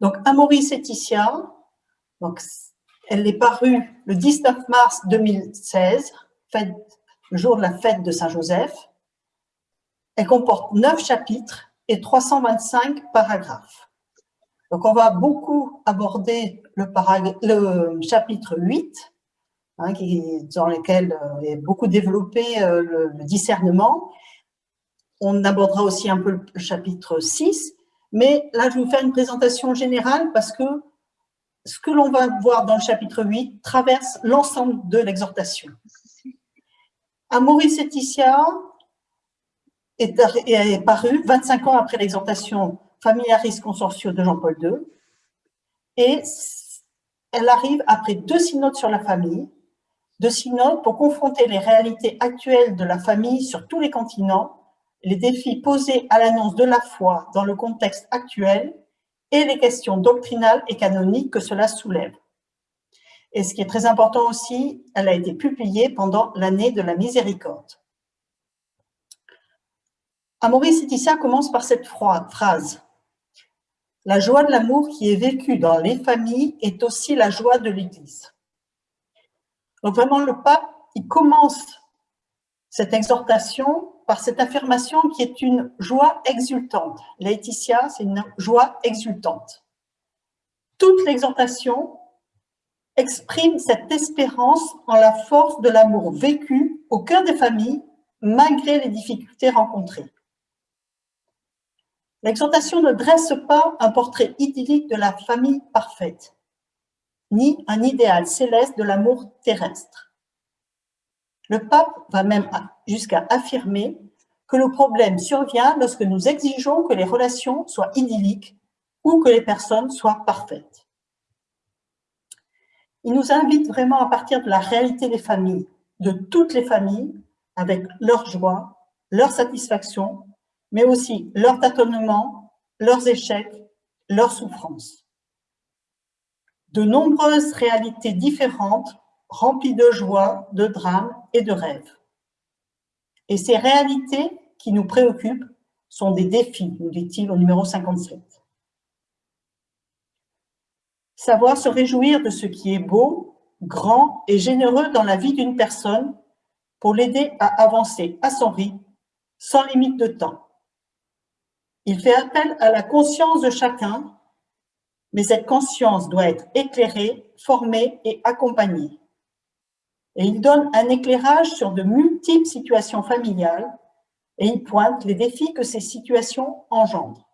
Donc, Amoris Laetitia, donc, elle est parue le 19 mars 2016, le jour de la fête de Saint-Joseph. Elle comporte neuf chapitres et 325 paragraphes. Donc, on va beaucoup aborder le, le chapitre 8, hein, qui, dans lequel euh, est beaucoup développé euh, le, le, discernement. On abordera aussi un peu le chapitre 6, mais là, je vais vous faire une présentation générale parce que ce que l'on va voir dans le chapitre 8 traverse l'ensemble de l'exhortation. Amoris Laetitia est, est paru 25 ans après l'exhortation Familiaris Consortio de Jean-Paul II et elle arrive après deux synodes sur la famille, deux synodes pour confronter les réalités actuelles de la famille sur tous les continents, les défis posés à l'annonce de la foi dans le contexte actuel et les questions doctrinales et canoniques que cela soulève. Et ce qui est très important aussi, elle a été publiée pendant l'année de la miséricorde. Amoris Laetitia commence par cette phrase. La joie de l'amour qui est vécue dans les familles est aussi la joie de l'Église. Donc vraiment, le pape, il commence cette exhortation par cette affirmation qui est une joie exultante. Laetitia, c'est une joie exultante. Toute l'exhortation exprime cette espérance en la force de l'amour vécu au cœur des familles, malgré les difficultés rencontrées. L'exhortation ne dresse pas un portrait idyllique de la famille parfaite, ni un idéal céleste de l'amour terrestre. Le pape va même jusqu'à affirmer que le problème survient lorsque nous exigeons que les relations soient idylliques ou que les personnes soient parfaites. Il nous invite vraiment à partir de la réalité des familles, de toutes les familles, avec leur joie, leur satisfaction, mais aussi leur tâtonnement, leurs échecs, leurs souffrances. De nombreuses réalités différentes rempli de joie, de drames et de rêves. Et ces réalités qui nous préoccupent sont des défis, nous dit-il au numéro 57. Savoir se réjouir de ce qui est beau, grand et généreux dans la vie d'une personne pour l'aider à avancer à son rythme, sans limite de temps. Il fait appel à la conscience de chacun, mais cette conscience doit être éclairée, formée et accompagnée et il donne un éclairage sur de multiples situations familiales et il pointe les défis que ces situations engendrent.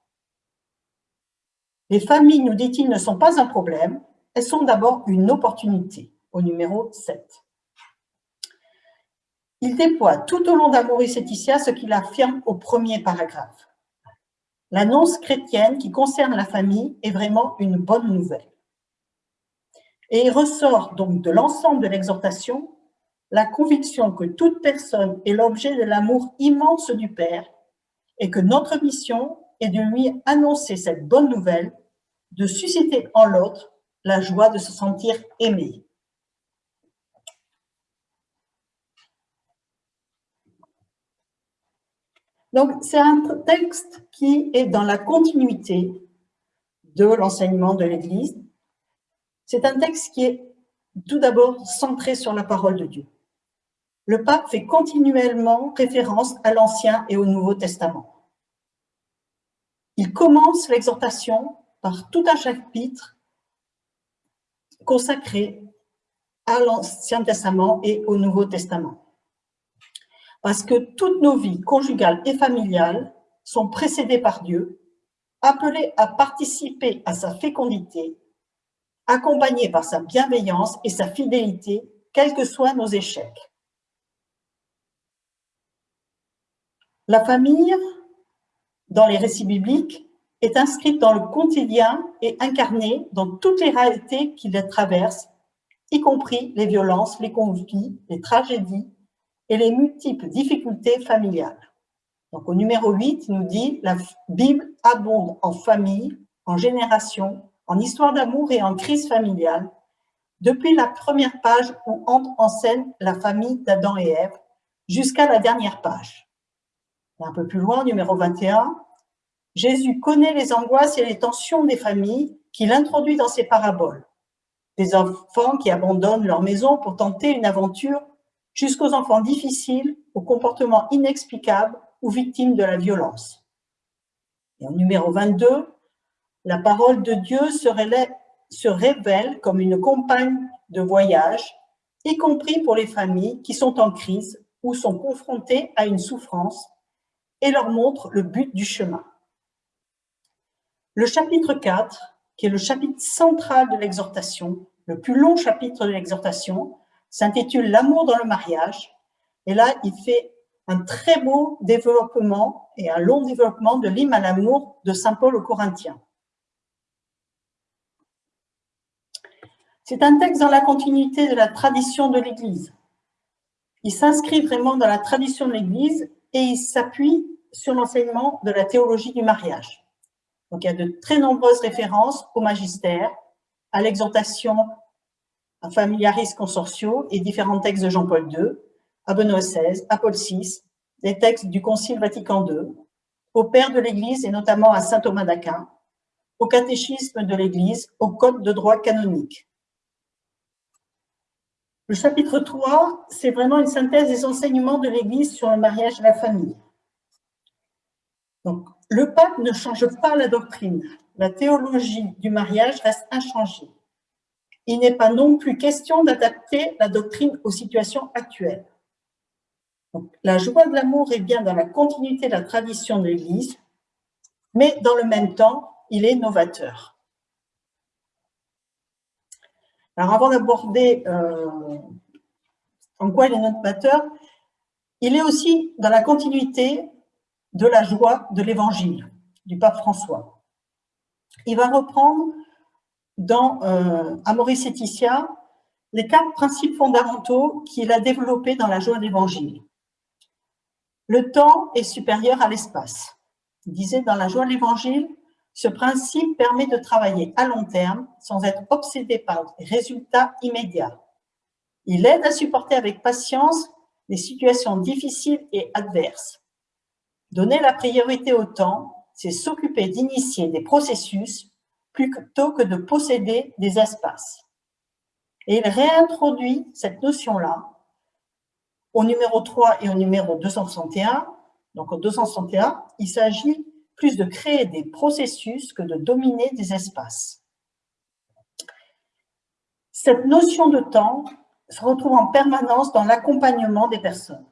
Les familles, nous dit-il, ne sont pas un problème, elles sont d'abord une opportunité, au numéro 7. Il déploie tout au long d'Amoris Laetitia ce qu'il affirme au premier paragraphe. L'annonce chrétienne qui concerne la famille est vraiment une bonne nouvelle. Et il ressort donc de l'ensemble de l'exhortation la conviction que toute personne est l'objet de l'amour immense du Père et que notre mission est de lui annoncer cette bonne nouvelle, de susciter en l'autre la joie de se sentir aimé. Donc, c'est un texte qui est dans la continuité de l'enseignement de l'Église. C'est un texte qui est tout d'abord centré sur la parole de Dieu le pape fait continuellement référence à l'Ancien et au Nouveau Testament. Il commence l'exhortation par tout un chapitre consacré à l'Ancien Testament et au Nouveau Testament. Parce que toutes nos vies conjugales et familiales sont précédées par Dieu, appelées à participer à sa fécondité, accompagnées par sa bienveillance et sa fidélité, quels que soient nos échecs. La famille, dans les récits bibliques, est inscrite dans le quotidien et incarnée dans toutes les réalités qui les traversent, y compris les violences, les conflits, les tragédies et les multiples difficultés familiales. Donc au numéro 8, il nous dit « La Bible abonde en famille, en génération, en histoire d'amour et en crise familiale, depuis la première page où entre en scène la famille d'Adam et Ève, jusqu'à la dernière page un peu plus loin, numéro 21, Jésus connaît les angoisses et les tensions des familles qu'il introduit dans ses paraboles. Des enfants qui abandonnent leur maison pour tenter une aventure jusqu'aux enfants difficiles, aux comportements inexplicables ou victimes de la violence. Et en numéro 22, la parole de Dieu se, se révèle comme une compagne de voyage, y compris pour les familles qui sont en crise ou sont confrontées à une souffrance, et leur montre le but du chemin. Le chapitre 4, qui est le chapitre central de l'exhortation, le plus long chapitre de l'exhortation, s'intitule L'amour dans le mariage. Et là, il fait un très beau développement et un long développement de l'hymne à l'amour de Saint Paul aux Corinthiens. C'est un texte dans la continuité de la tradition de l'Église. Il s'inscrit vraiment dans la tradition de l'Église et il s'appuie sur l'enseignement de la théologie du mariage. Donc, il y a de très nombreuses références au magistère, à l'exhortation à Familiaris Consortio et différents textes de Jean-Paul II, à Benoît XVI, à Paul VI, des textes du Concile Vatican II, au Père de l'Église et notamment à saint Thomas d'Aquin, au catéchisme de l'Église, au Code de droit canonique. Le chapitre 3, c'est vraiment une synthèse des enseignements de l'Église sur le mariage et la famille. Donc, le pape ne change pas la doctrine. La théologie du mariage reste inchangée. Il n'est pas non plus question d'adapter la doctrine aux situations actuelles. la joie de l'amour est bien dans la continuité de la tradition de l'Église, mais dans le même temps, il est novateur. Alors avant d'aborder euh, en quoi il est novateur, il est aussi dans la continuité de la joie de l'Évangile du pape François. Il va reprendre dans euh, Amoris Laetitia les quatre principes fondamentaux qu'il a développés dans la joie de l'Évangile. Le temps est supérieur à l'espace. Il disait dans la joie de l'Évangile, ce principe permet de travailler à long terme sans être obsédé par des résultats immédiats. Il aide à supporter avec patience les situations difficiles et adverses. Donner la priorité au temps, c'est s'occuper d'initier des processus plutôt que de posséder des espaces. Et il réintroduit cette notion-là au numéro 3 et au numéro 261. Donc au 261, il s'agit plus de créer des processus que de dominer des espaces. Cette notion de temps se retrouve en permanence dans l'accompagnement des personnes.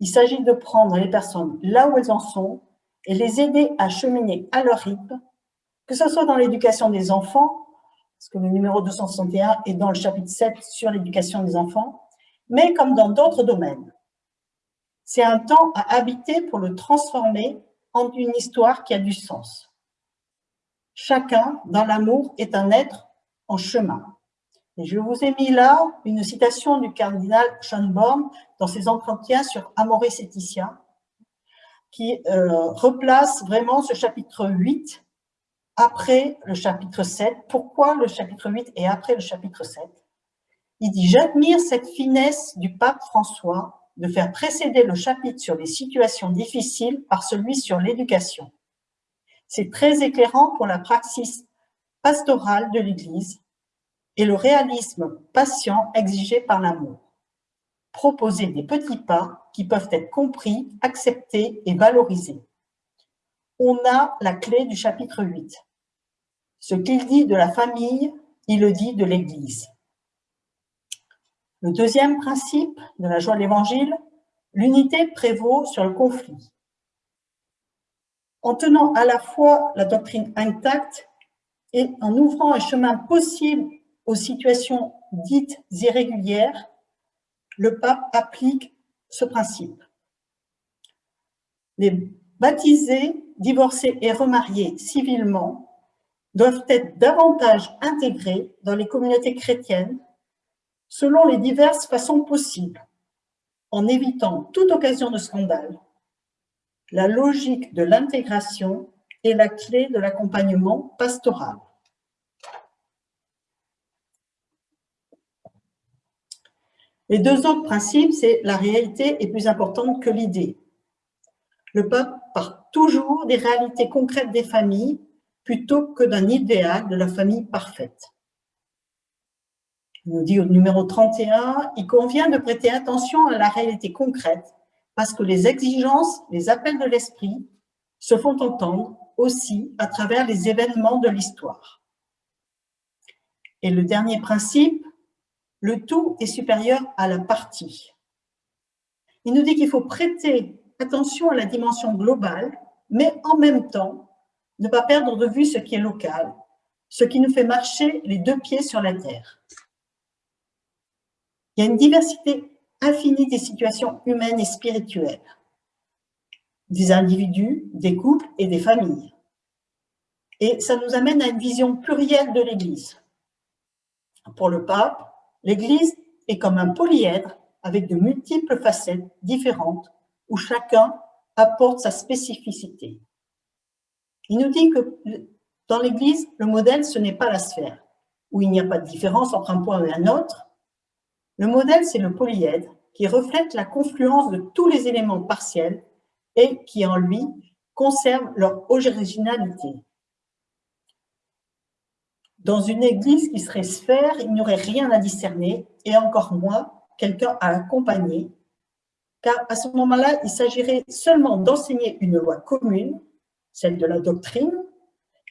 Il s'agit de prendre les personnes là où elles en sont et les aider à cheminer à leur rythme, que ce soit dans l'éducation des enfants, parce que le numéro 261 est dans le chapitre 7 sur l'éducation des enfants, mais comme dans d'autres domaines. C'est un temps à habiter pour le transformer une histoire qui a du sens. Chacun, dans l'amour, est un être en chemin. Et je vous ai mis là une citation du cardinal Schönborn dans ses entretiens sur Amoris Laetitia, qui euh, replace vraiment ce chapitre 8 après le chapitre 7. Pourquoi le chapitre 8 est après le chapitre 7 Il dit « J'admire cette finesse du pape François de faire précéder le chapitre sur les situations difficiles par celui sur l'éducation. C'est très éclairant pour la praxis pastorale de l'Église et le réalisme patient exigé par l'amour. Proposer des petits pas qui peuvent être compris, acceptés et valorisés. On a la clé du chapitre 8. Ce qu'il dit de la famille, il le dit de l'Église. Le deuxième principe de la joie de l'Évangile, l'unité prévaut sur le conflit. En tenant à la fois la doctrine intacte et en ouvrant un chemin possible aux situations dites irrégulières, le pape applique ce principe. Les baptisés, divorcés et remariés civilement doivent être davantage intégrés dans les communautés chrétiennes selon les diverses façons possibles, en évitant toute occasion de scandale. La logique de l'intégration est la clé de l'accompagnement pastoral. Les deux autres principes, c'est la réalité est plus importante que l'idée. Le pape part toujours des réalités concrètes des familles plutôt que d'un idéal de la famille parfaite. Il nous dit au numéro 31, il convient de prêter attention à la réalité concrète parce que les exigences, les appels de l'esprit se font entendre aussi à travers les événements de l'histoire. Et le dernier principe, le tout est supérieur à la partie. Il nous dit qu'il faut prêter attention à la dimension globale, mais en même temps, ne pas perdre de vue ce qui est local, ce qui nous fait marcher les deux pieds sur la terre. Il y a une diversité infinie des situations humaines et spirituelles, des individus, des couples et des familles. Et ça nous amène à une vision plurielle de l'Église. Pour le pape, l'Église est comme un polyèdre avec de multiples facettes différentes où chacun apporte sa spécificité. Il nous dit que dans l'Église, le modèle, ce n'est pas la sphère, où il n'y a pas de différence entre un point et un autre. Le modèle, c'est le polyèdre, qui reflète la confluence de tous les éléments partiels et qui, en lui, conserve leur originalité. Dans une église qui serait sphère, il n'y aurait rien à discerner et encore moins quelqu'un à accompagner, car à ce moment-là, il s'agirait seulement d'enseigner une loi commune, celle de la doctrine,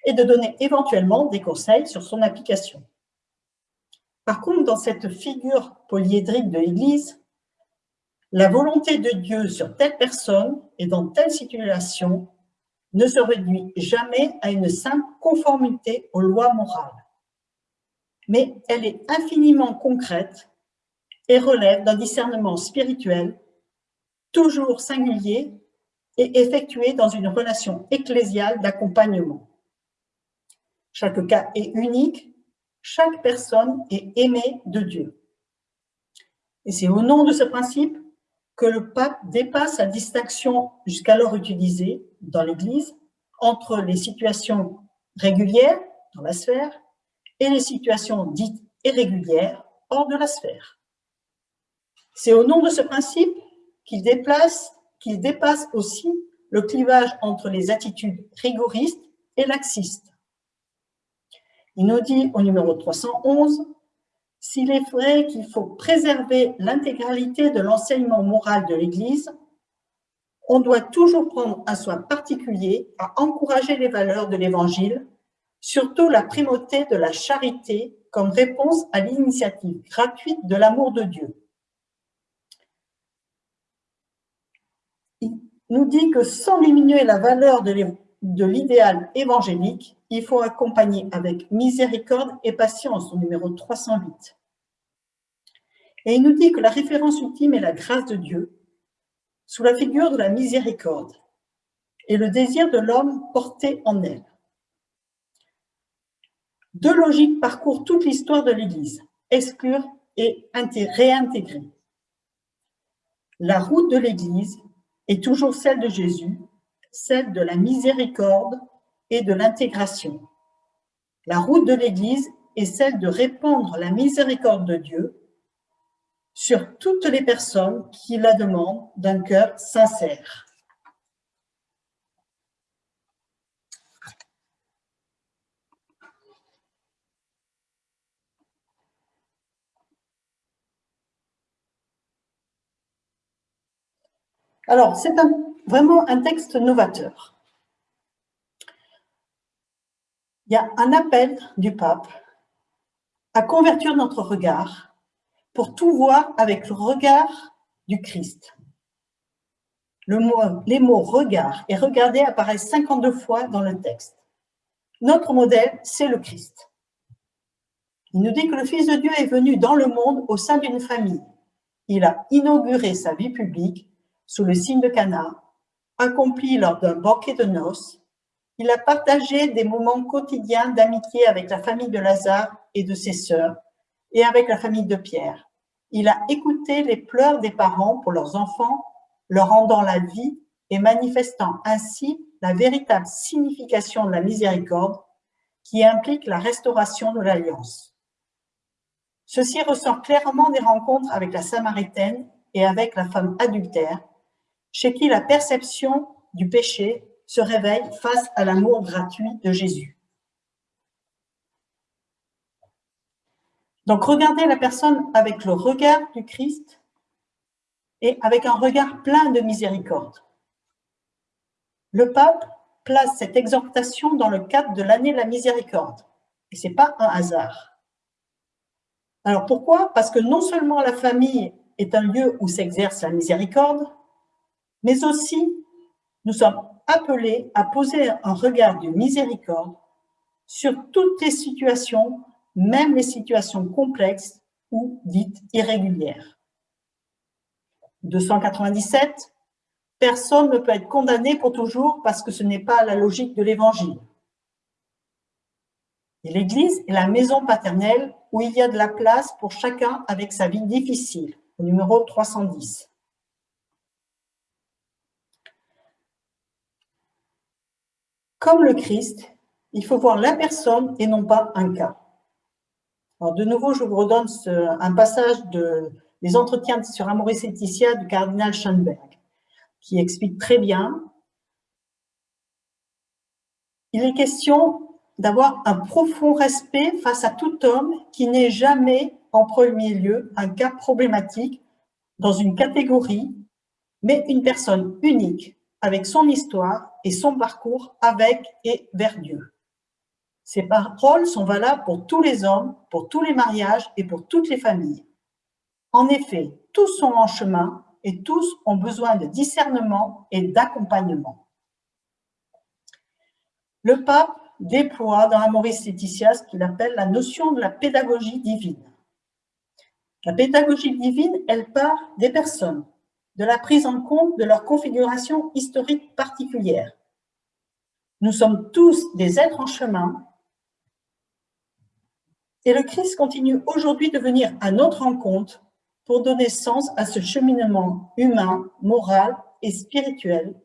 et de donner éventuellement des conseils sur son application. Par contre, dans cette figure polyédrique de l'Église, la volonté de Dieu sur telle personne et dans telle situation ne se réduit jamais à une simple conformité aux lois morales mais elle est infiniment concrète et relève d'un discernement spirituel toujours singulier et effectué dans une relation ecclésiale d'accompagnement. Chaque cas est unique, chaque personne est aimée de Dieu. Et c'est au nom de ce principe que le pape dépasse la distinction jusqu'alors utilisée dans l'Église entre les situations régulières dans la sphère et les situations dites irrégulières hors de la sphère. C'est au nom de ce principe qu'il qu'il dépasse aussi le clivage entre les attitudes rigoristes et laxistes. Il nous dit au numéro 311, s'il est vrai qu'il faut préserver l'intégralité de l'enseignement moral de l'Église, on doit toujours prendre un soin particulier à encourager les valeurs de l'Évangile surtout la primauté de la charité comme réponse à l'initiative gratuite de l'amour de Dieu. Il nous dit que sans diminuer la valeur de l'idéal évangélique, il faut accompagner avec miséricorde et patience au numéro 308. Et il nous dit que la référence ultime est la grâce de Dieu, sous la figure de la miséricorde, et le désir de l'homme porté en elle. Deux logiques parcourent toute l'histoire de l'Église, exclure et réintégrer. La route de l'Église est toujours celle de Jésus, celle de la miséricorde et de l'intégration. La route de l'Église est celle de répandre la miséricorde de Dieu sur toutes les personnes qui la demandent d'un cœur sincère. Alors, c'est vraiment un texte novateur. Il y a un appel du pape à convertir notre regard pour tout voir avec le regard du Christ. Les mots « regard » et « regarder » apparaissent 52 fois dans le texte. Notre modèle, c'est le Christ. Il nous dit que le Fils de Dieu est venu dans le monde au sein d'une famille. Il a inauguré sa vie publique sous le signe de Cana, accompli lors d'un banquet de noces, il a partagé des moments quotidiens d'amitié avec la famille de Lazare et de ses sœurs, et avec la famille de Pierre. Il a écouté les pleurs des parents pour leurs enfants, leur rendant la vie et manifestant ainsi la véritable signification de la miséricorde qui implique la restauration de l'alliance. Ceci ressort clairement des rencontres avec la Samaritaine et avec la femme adultère, chez qui la perception du péché se réveillent face à l'amour gratuit de Jésus. Donc, regardez la personne avec le regard du Christ et avec un regard plein de miséricorde. Le pape place cette exhortation dans le cadre de l'année de la miséricorde. Et ce n'est pas un hasard. Alors pourquoi? Parce que non seulement la famille est un lieu où s'exerce la miséricorde, mais aussi nous sommes appelés à poser un regard de miséricorde sur toutes les situations, même les situations complexes ou dites irrégulières. 297, personne ne peut être condamné pour toujours parce que ce n'est pas la logique de l'Évangile. l'Église est la maison paternelle où il y a de la place pour chacun avec sa vie difficile, numéro 310. Comme le Christ, il faut voir la personne et non pas un cas. Alors de nouveau, je vous redonne un passage de, des entretiens sur Amoris Laetitia du cardinal Schoenberg, qui explique très bien. Il est question d'avoir un profond respect face à tout homme qui n'est jamais en premier lieu un cas problématique dans une catégorie, mais une personne unique avec son histoire et son parcours avec et vers Dieu. Ces paroles sont valables pour tous les hommes, pour tous les mariages et pour toutes les familles. En effet, tous sont en chemin et tous ont besoin de discernement et d'accompagnement. Le pape déploie dans Amoris Laetitia ce qu'il appelle la notion de la pédagogie divine. La pédagogie divine, elle part des personnes, de la prise en compte de leur configuration historique particulière. Nous sommes tous des êtres en chemin et le Christ continue aujourd'hui de venir à notre rencontre pour donner sens à ce cheminement humain, moral et spirituel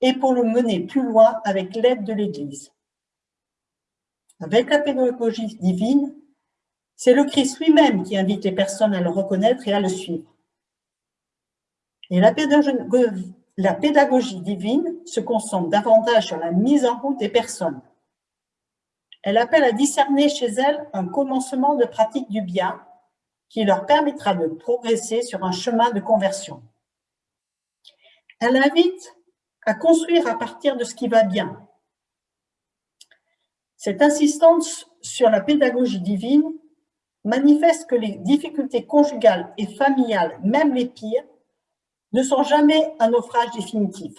et pour le mener plus loin avec l'aide de l'Église. Avec la pédagogie divine, c'est le Christ lui-même qui invite les personnes à le reconnaître et à le suivre. Et la pédagogie, divine se concentre davantage sur la mise en route des personnes. Elle appelle à discerner chez elles un commencement de pratique du bien qui leur permettra de progresser sur un chemin de conversion. Elle invite à construire à partir de ce qui va bien, cette insistance sur la pédagogie divine manifeste que les difficultés conjugales et familiales, même les pires, ne sont jamais un naufrage définitif.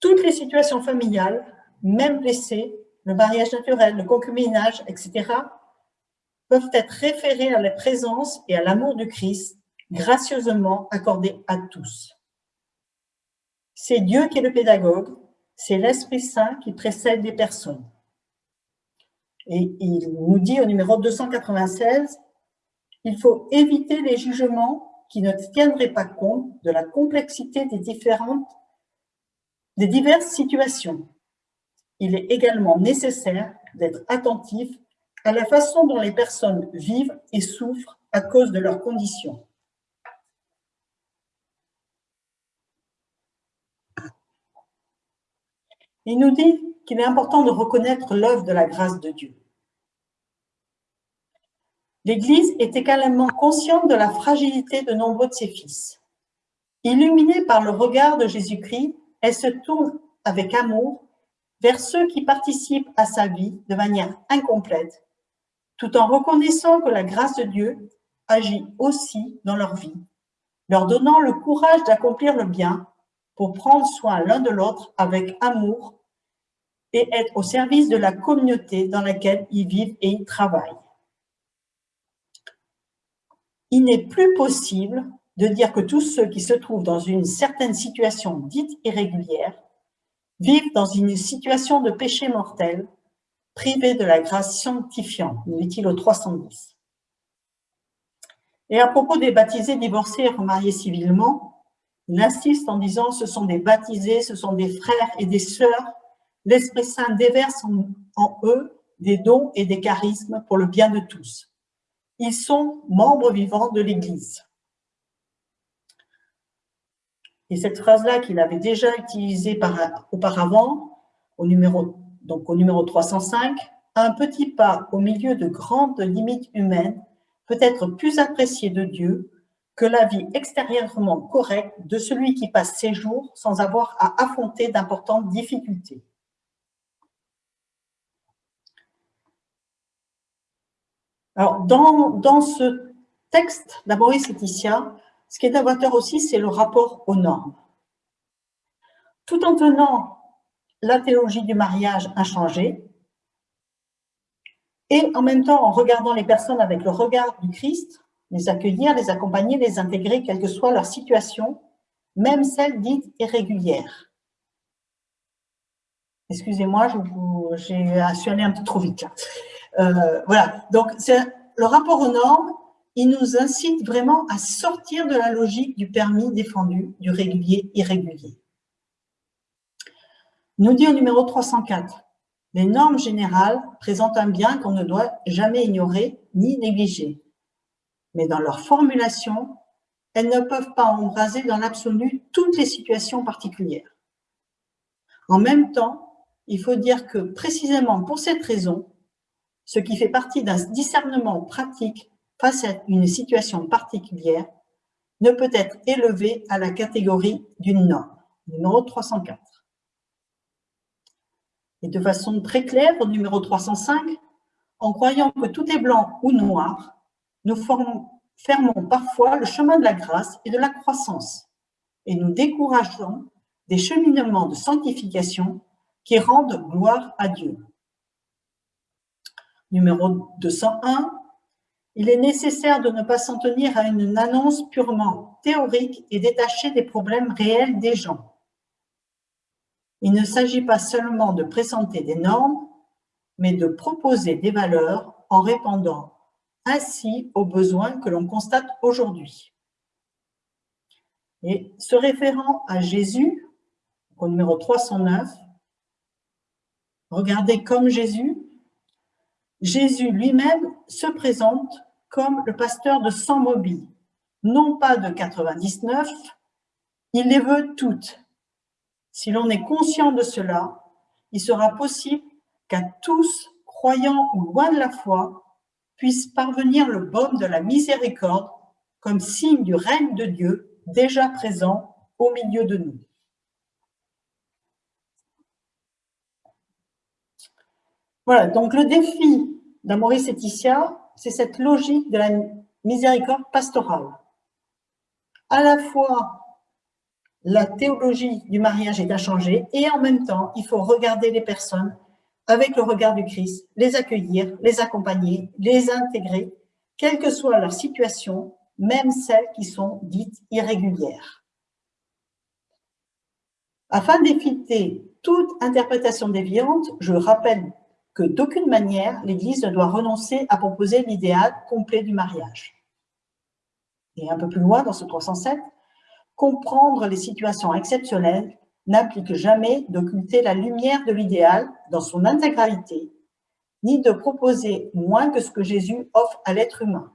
Toutes les situations familiales, même blessées, le mariage naturel, le concubinage, etc., peuvent être référées à la présence et à l'amour du Christ, gracieusement accordé à tous. C'est Dieu qui est le pédagogue, c'est l'Esprit Saint qui précède les personnes. Et il nous dit au numéro 296, il faut éviter les jugements qui ne tiendraient pas compte de la complexité des différentes, des diverses situations. Il est également nécessaire d'être attentif à la façon dont les personnes vivent et souffrent à cause de leurs conditions. Il nous dit qu'il est important de reconnaître l'œuvre de la grâce de Dieu. L'Église est également consciente de la fragilité de nombreux de ses fils. Illuminée par le regard de Jésus-Christ, elle se tourne avec amour vers ceux qui participent à sa vie de manière incomplète, tout en reconnaissant que la grâce de Dieu agit aussi dans leur vie, leur donnant le courage d'accomplir le bien pour prendre soin l'un de l'autre avec amour et être au service de la communauté dans laquelle ils vivent et ils travaillent. Il n'est plus possible de dire que tous ceux qui se trouvent dans une certaine situation dite irrégulière vivent dans une situation de péché mortel, privés de la grâce sanctifiante, nous dit-il au 310. Et à propos des baptisés divorcés et remariés civilement, il insiste en disant ce sont des baptisés, ce sont des frères et des sœurs l'Esprit Saint déverse en, eux des dons et des charismes pour le bien de tous. Ils sont membres vivants de l'Église. Et cette phrase-là qu'il avait déjà utilisée auparavant, au numéro, donc au numéro 305, un petit pas au milieu de grandes limites humaines peut être plus apprécié de Dieu que la vie extérieurement correcte de celui qui passe ses jours sans avoir à affronter d'importantes difficultés. Alors, dans, dans ce texte d'Amoris Laetitia, ce qui est novateur aussi, c'est le rapport aux normes. Tout en tenant la théologie du mariage inchangée, et en même temps en regardant les personnes avec le regard du Christ, les accueillir, les accompagner, les intégrer, quelle que soit leur situation, même celle dite irrégulière. Excusez-moi, j'ai suis allé un peu trop vite. Euh, voilà, donc le rapport aux normes, il nous incite vraiment à sortir de la logique du permis défendu, du régulier irrégulier. Nous dit au numéro 304, les normes générales présentent un bien qu'on ne doit jamais ignorer ni négliger. Mais dans leur formulation, elles ne peuvent pas embraser dans l'absolu toutes les situations particulières. En même temps, il faut dire que précisément pour cette raison, ce qui fait partie d'un discernement pratique face à une situation particulière ne peut être élevé à la catégorie d'une norme, numéro 304. Et de façon très claire, numéro 305, en croyant que tout est blanc ou noir, nous fermons parfois le chemin de la grâce et de la croissance et nous décourageons des cheminements de sanctification qui rendent gloire à Dieu. Numéro 201, il est nécessaire de ne pas s'en tenir à une annonce purement théorique et détachée des problèmes réels des gens. Il ne s'agit pas seulement de présenter des normes, mais de proposer des valeurs en répondant ainsi aux besoins que l'on constate aujourd'hui. Et se référant à Jésus, au numéro 309, regardez comme Jésus, Jésus lui-même se présente comme le pasteur de 100 mobiles, non pas de 99, il les veut toutes. Si l'on est conscient de cela, il sera possible qu'à tous, croyants ou loin de la foi, puisse parvenir le baume de la miséricorde comme signe du règne de Dieu déjà présent au milieu de nous. Voilà, donc le défi d'Amoris Laetitia, c'est cette logique de la miséricorde pastorale. À la fois, la théologie du mariage est inchangée et en même temps, il faut regarder les personnes avec le regard du Christ, les accueillir, les accompagner, les intégrer, quelle que soit leur situation, même celles qui sont dites irrégulières. Afin d'éviter toute interprétation déviante, je rappelle que d'aucune manière l'Église ne doit renoncer à proposer l'idéal complet du mariage. Et un peu plus loin, dans ce 307, comprendre les situations exceptionnelles n'implique jamais d'occulter la lumière de l'idéal dans son intégralité, ni de proposer moins que ce que Jésus offre à l'être humain.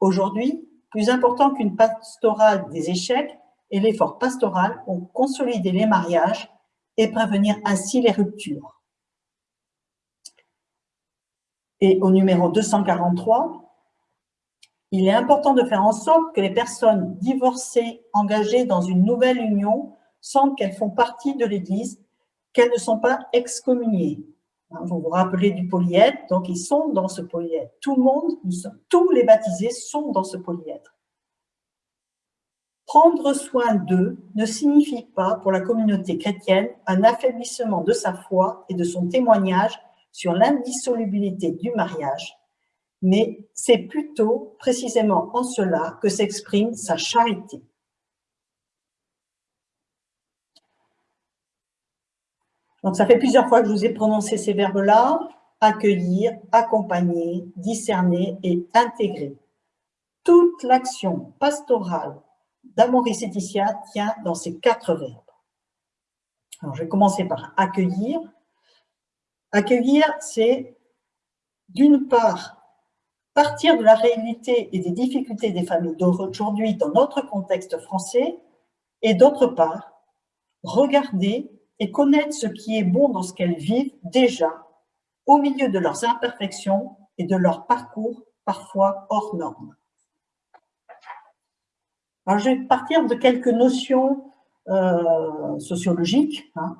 Aujourd'hui, plus important qu'une pastorale des échecs est l'effort pastoral pour consolider les mariages et prévenir ainsi les ruptures. Et au numéro 243, il est important de faire en sorte que les personnes divorcées engagées dans une nouvelle union sentent qu'elles font partie de l'Église, qu'elles ne sont pas excommuniées. Hein, vous vous rappelez du polyèdre, donc ils sont dans ce polyèdre. Tout le monde, tous les baptisés sont dans ce polyèdre. Prendre soin d'eux ne signifie pas pour la communauté chrétienne un affaiblissement de sa foi et de son témoignage sur l'indissolubilité du mariage, mais c'est plutôt précisément en cela que s'exprime sa charité. Donc, ça fait plusieurs fois que je vous ai prononcé ces verbes-là, accueillir, accompagner, discerner et intégrer. Toute l'action pastorale d'Amoris Laetitia tient dans ces quatre verbes. Alors, je vais commencer par accueillir. Accueillir, c'est d'une part partir de la réalité et des difficultés des familles d'aujourd'hui dans notre contexte français, et d'autre part, regarder et connaître ce qui est bon dans ce qu'elles vivent déjà, au milieu de leurs imperfections et de leur parcours parfois hors normes. Alors, je vais partir de quelques notions euh, sociologiques hein,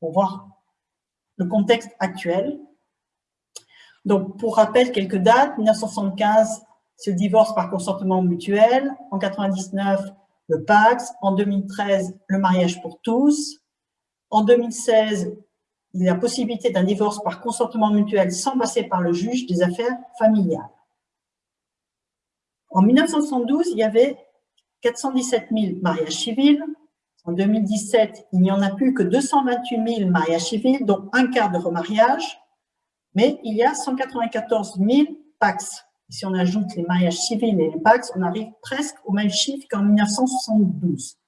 pour voir le contexte actuel. Donc, pour rappel, quelques dates. 1975, c'est le divorce par consentement mutuel. En 99, le Pax. En 2013, le mariage pour tous. En 2016, il y a la possibilité d'un divorce par consentement mutuel sans passer par le juge des affaires familiales. En 1972, il y avait 417 000 mariages civils. En 2017, il n'y en a plus que 228 000 mariages civils, dont un quart de remariage, mais il y a 194 000 PAX. si on ajoute les mariages civils et les PAX, on arrive presque au même chiffre qu'en 1972.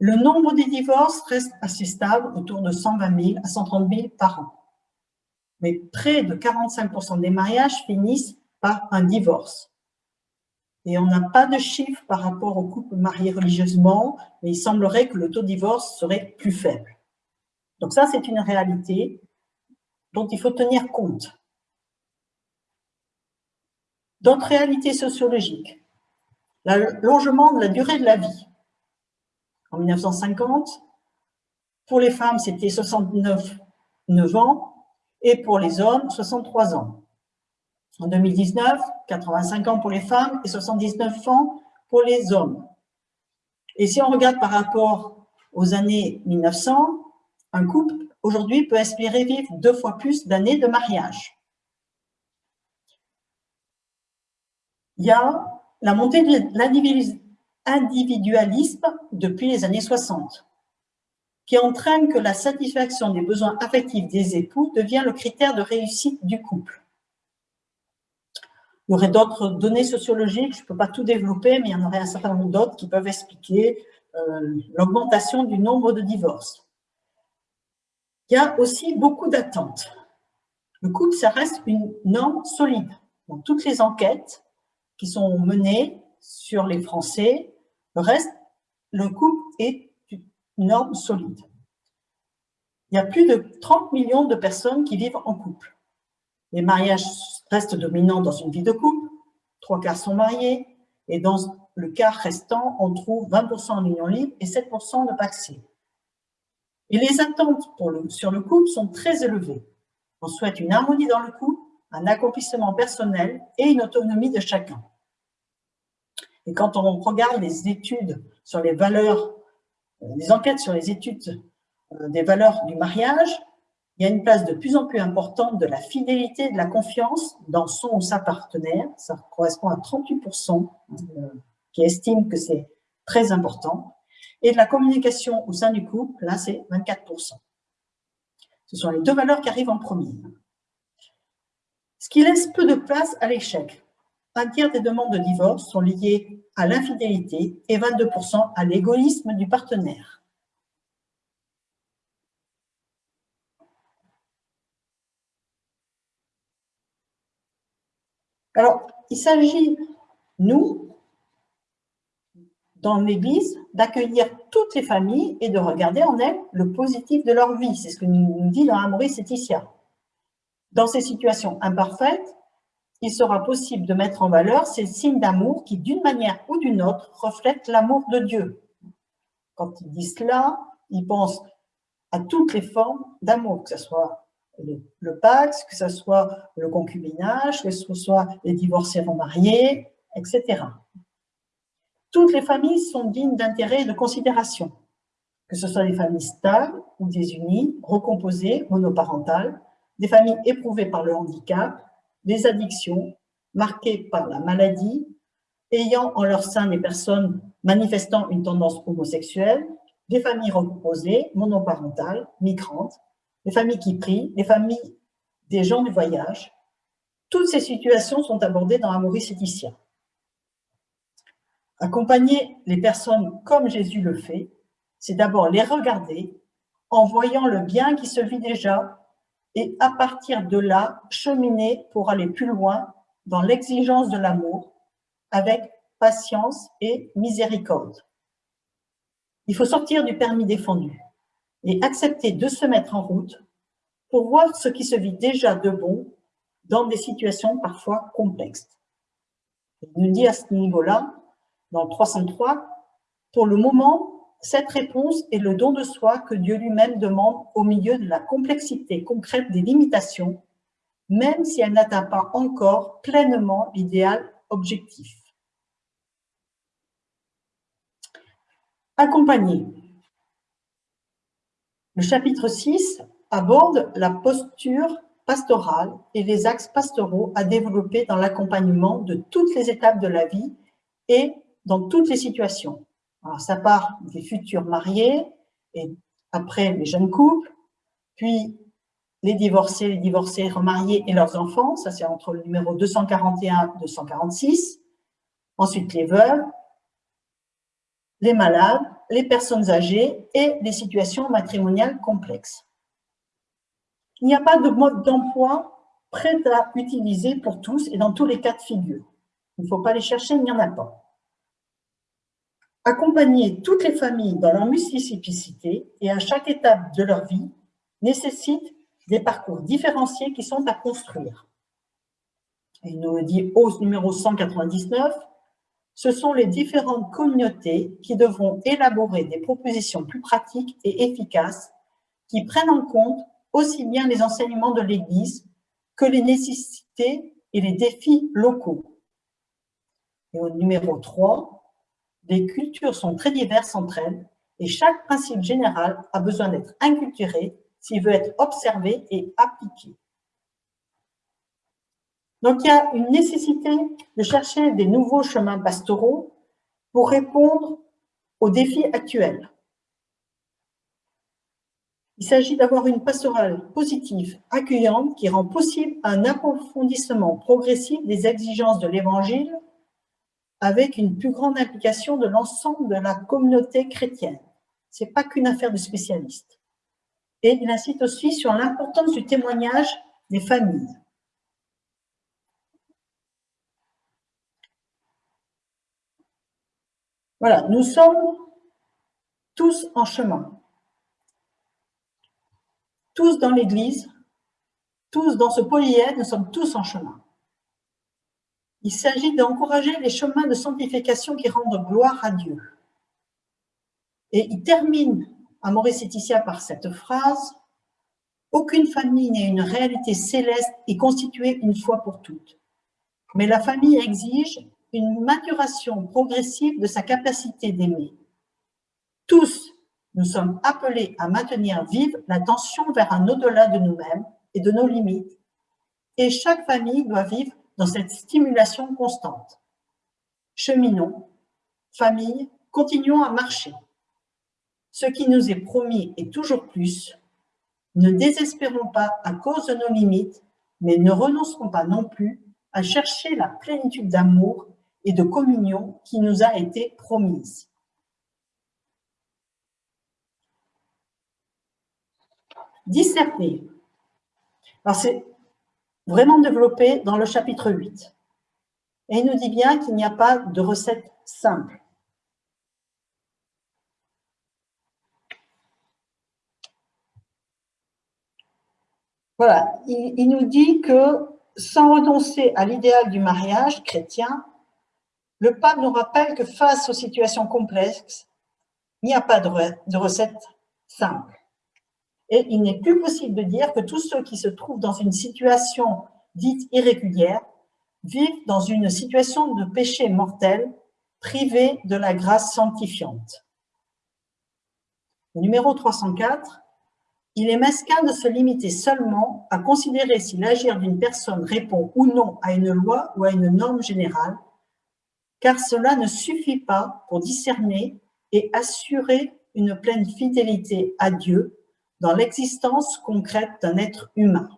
Le nombre des divorces reste assez stable, autour de 120 000 à 130 000 par an. Mais près de 45% des mariages finissent par un divorce. Et on n'a pas de chiffres par rapport aux couples mariés religieusement, mais il semblerait que le taux de divorce serait plus faible. Donc ça, c'est une réalité dont il faut tenir compte. D'autres réalités sociologiques. L'allongement de la durée de la vie. En 1950, pour les femmes, c'était 69 ans et pour les hommes, 63 ans. En 2019, 85 ans pour les femmes et 79 ans pour les hommes. Et si on regarde par rapport aux années 1900, un couple aujourd'hui peut espérer vivre deux fois plus d'années de mariage. Il y a la montée de l'individualisme depuis les années 60, qui entraîne que la satisfaction des besoins affectifs des époux devient le critère de réussite du couple. Il y aurait d'autres données sociologiques, je ne peux pas tout développer, mais il y en aurait un certain nombre d'autres qui peuvent expliquer euh, l'augmentation du nombre de divorces. Il y a aussi beaucoup d'attentes. Le couple, ça reste une norme solide. Dans toutes les enquêtes qui sont menées sur les Français, le reste, le couple est une norme solide. Il y a plus de 30 millions de personnes qui vivent en couple. Les mariages restent dominants dans une vie de couple, trois quarts sont mariés, et dans le quart restant, on trouve 20% en union libre et 7% de paxé. Et les attentes sur le couple sont très élevées. On souhaite une harmonie dans le couple, un accomplissement personnel et une autonomie de chacun. Et quand on regarde les études sur les valeurs, euh, les enquêtes sur les études euh, des valeurs du mariage, il y a une place de plus en plus importante de la fidélité de la confiance dans son ou sa partenaire. Ça correspond à 38% euh, qui estiment que c'est très important. Et de la communication au sein du couple, là, c'est 24%. Ce sont les deux valeurs qui arrivent en premier. Ce qui laisse peu de place à l'échec. Un tiers des demandes de divorce sont liées à l'infidélité et 22% à l'égoïsme du partenaire. Alors, il s'agit, nous, dans l'Église, d'accueillir toutes les familles et de regarder en elles le positif de leur vie. C'est ce que nous dit dans Amoris Laetitia. Dans ces situations imparfaites, il sera possible de mettre en valeur ces signes d'amour qui, d'une manière ou d'une autre, reflètent l'amour de Dieu. Quand il dit cela, il pense à toutes les formes d'amour, que ce soit le, Pax, que ce soit le concubinage, que ce soit les divorcés remariés, etc. Toutes les familles sont dignes d'intérêt et de considération, que ce soit des familles stables ou désunies, recomposées, monoparentales, des familles éprouvées par le handicap, des addictions, marquées par la maladie, ayant en leur sein des personnes manifestant une tendance homosexuelle, des familles recomposées, monoparentales, migrantes, les familles qui prient, les familles des gens du voyage. Toutes ces situations sont abordées dans Amoris Laetitia. Accompagner les personnes comme Jésus le fait, c'est d'abord les regarder en voyant le bien qui se vit déjà et à partir de là, cheminer pour aller plus loin dans l'exigence de l'amour avec patience et miséricorde. Il faut sortir du permis défendu. Et accepter de se mettre en route pour voir ce qui se vit déjà de bon dans des situations parfois complexes. Il nous dit à ce niveau-là, dans 303, pour le moment, cette réponse est le don de soi que Dieu lui-même demande au milieu de la complexité concrète des limitations, même si elle n'atteint pas encore pleinement l'idéal objectif. Accompagner. Le chapitre 6 aborde la posture pastorale et les axes pastoraux à développer dans l'accompagnement de toutes les étapes de la vie et dans toutes les situations. Ça part des futurs mariés et après les jeunes couples, puis les divorcés, les divorcés remariés et leurs enfants, ça c'est entre le numéro 241 et 246. Ensuite, les veuves, les malades, les personnes âgées et les situations matrimoniales complexes. Il n'y a pas de mode d'emploi prêt à utiliser pour tous et dans tous les cas de figure. Il ne faut pas les chercher, il n'y en a pas. Accompagner toutes les familles dans leur multiplicité et à chaque étape de leur vie nécessite des parcours différenciés qui sont à construire. il nous dit au numéro 199, ce sont les différentes communautés qui devront élaborer des propositions plus pratiques et efficaces qui prennent en compte aussi bien les enseignements de l'Église que les nécessités et les défis locaux. Et au numéro 3, les cultures sont très diverses entre elles et chaque principe général a besoin d'être inculturé s'il veut être observé et appliqué. Donc, il y a une nécessité de chercher des nouveaux chemins pastoraux pour répondre aux défis actuels. Il s'agit d'avoir une pastorale positive, accueillante, qui rend possible un approfondissement progressif des exigences de l'Évangile avec une plus grande implication de l'ensemble de la communauté chrétienne. Ce n'est pas qu'une affaire de spécialistes. Et il incite aussi sur l'importance du témoignage des familles. Voilà, nous sommes tous en chemin. Tous dans l'Église, tous dans ce polyèdre, nous sommes tous en chemin. Il s'agit d'encourager les chemins de sanctification qui rendent gloire à Dieu. Et il termine à Maurice Laetitia par cette phrase « Aucune famille n'est une réalité céleste et constituée une fois pour toutes. Mais la famille exige une maturation progressive de sa capacité d'aimer. Tous, nous sommes appelés à maintenir vive la tension vers un au-delà de nous-mêmes et de nos limites, et chaque famille doit vivre dans cette stimulation constante. Cheminons, famille, continuons à marcher. Ce qui nous est promis est toujours plus. Ne désespérons pas à cause de nos limites, mais ne renoncerons pas non plus à chercher la plénitude d'amour et de communion qui nous a été promise. Discerner. C'est vraiment développé dans le chapitre 8. Et il nous dit bien qu'il n'y a pas de recette simple. Voilà, il, il nous dit que sans renoncer à l'idéal du mariage chrétien, le pape nous rappelle que face aux situations complexes, il n'y a pas de, recette simple. Et il n'est plus possible de dire que tous ceux qui se trouvent dans une situation dite irrégulière vivent dans une situation de péché mortel, privés de la grâce sanctifiante. numéro 304, il est mesquin de se limiter seulement à considérer si l'agir d'une personne répond ou non à une loi ou à une norme générale, car cela ne suffit pas pour discerner et assurer une pleine fidélité à Dieu dans l'existence concrète d'un être humain.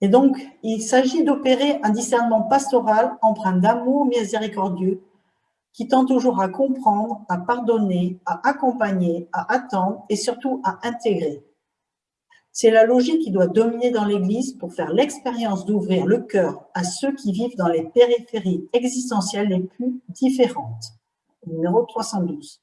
Et donc, il s'agit d'opérer un discernement pastoral empreint d'amour miséricordieux qui tend toujours à comprendre, à pardonner, à accompagner, à attendre et surtout à intégrer. C'est la logique qui doit dominer dans l'Église pour faire l'expérience d'ouvrir le cœur à ceux qui vivent dans les périphéries existentielles les plus différentes. Numéro 312.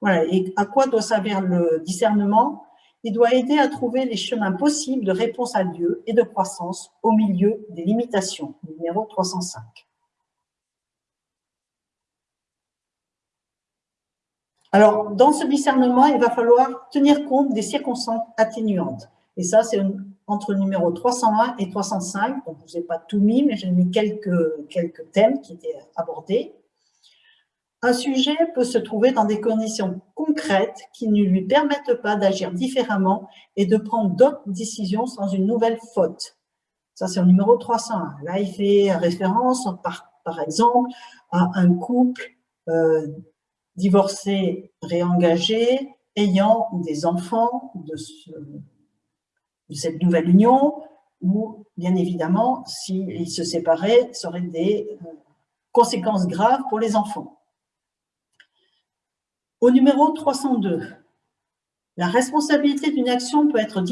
Voilà. Et à quoi doit servir le discernement? Il doit aider à trouver les chemins possibles de réponse à Dieu et de croissance au milieu des limitations. Numéro 305. Alors, dans ce discernement, il va falloir tenir compte des circonstances atténuantes. Et ça, c'est entre le numéro 301 et 305. Donc, je ne vous ai pas tout mis, mais j'ai mis quelques, quelques thèmes qui étaient abordés. Un sujet peut se trouver dans des conditions concrètes qui ne lui permettent pas d'agir différemment et de prendre d'autres décisions sans une nouvelle faute. Ça, c'est le numéro 301. Là, il fait référence, par, par exemple, à un couple euh, divorcé, réengagé, ayant des enfants de, cette nouvelle union, ou bien évidemment, s'ils se séparaient, ça aurait des euh, conséquences graves pour les enfants. Au numéro 302, la responsabilité d'une action peut être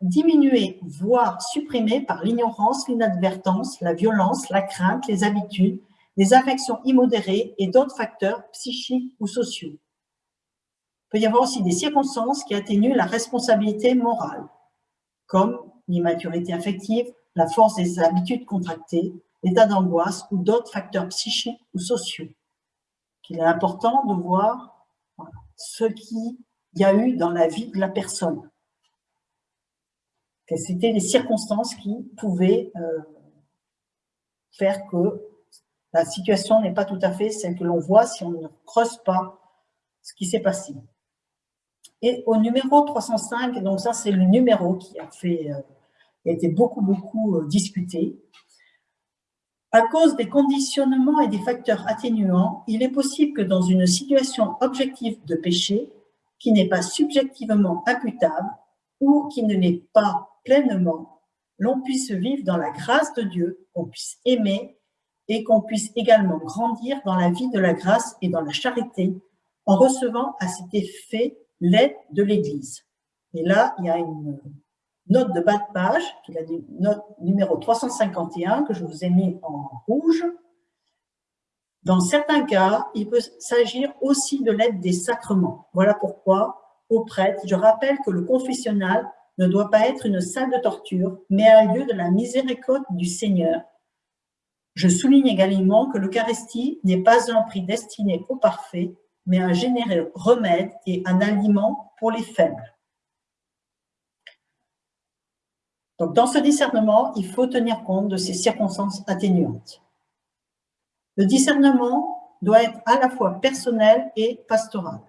diminuée, voire supprimée par l'ignorance, l'inadvertance, la violence, la crainte, les habitudes, des affections immodérées et d'autres facteurs psychiques ou sociaux. Il peut y avoir aussi des circonstances qui atténuent la responsabilité morale, comme l'immaturité affective, la force des habitudes contractées, l'état d'angoisse ou d'autres facteurs psychiques ou sociaux. Il est important de voir ce qu'il y a eu dans la vie de la personne. Quelles étaient les circonstances qui pouvaient euh, faire que la situation n'est pas tout à fait celle que l'on voit si on ne creuse pas ce qui s'est passé. Et au numéro 305, donc ça c'est le numéro qui a, euh, été beaucoup, beaucoup euh, discuté. À cause des conditionnements et des facteurs atténuants, il est possible que dans une situation objective de péché, qui n'est pas subjectivement imputable ou qui ne l'est pas pleinement, l'on puisse vivre dans la grâce de Dieu, qu'on puisse aimer et qu'on puisse également grandir dans la vie de la grâce et dans la charité en recevant à cet effet l'aide de l'Église. Et là, il y a une note de bas de page, qui est la note numéro 351, que je vous ai mis en rouge. Dans certains cas, il peut s'agir aussi de l'aide des sacrements. Voilà pourquoi, aux prêtres, je rappelle que le confessionnal ne doit pas être une salle de torture, mais un lieu de la miséricorde du Seigneur je souligne également que l'Eucharistie n'est pas un prix destiné au parfait, mais un généreux remède et un aliment pour les faibles. Donc, dans ce discernement, il faut tenir compte de ces circonstances atténuantes. Le discernement doit être à la fois personnel et pastoral.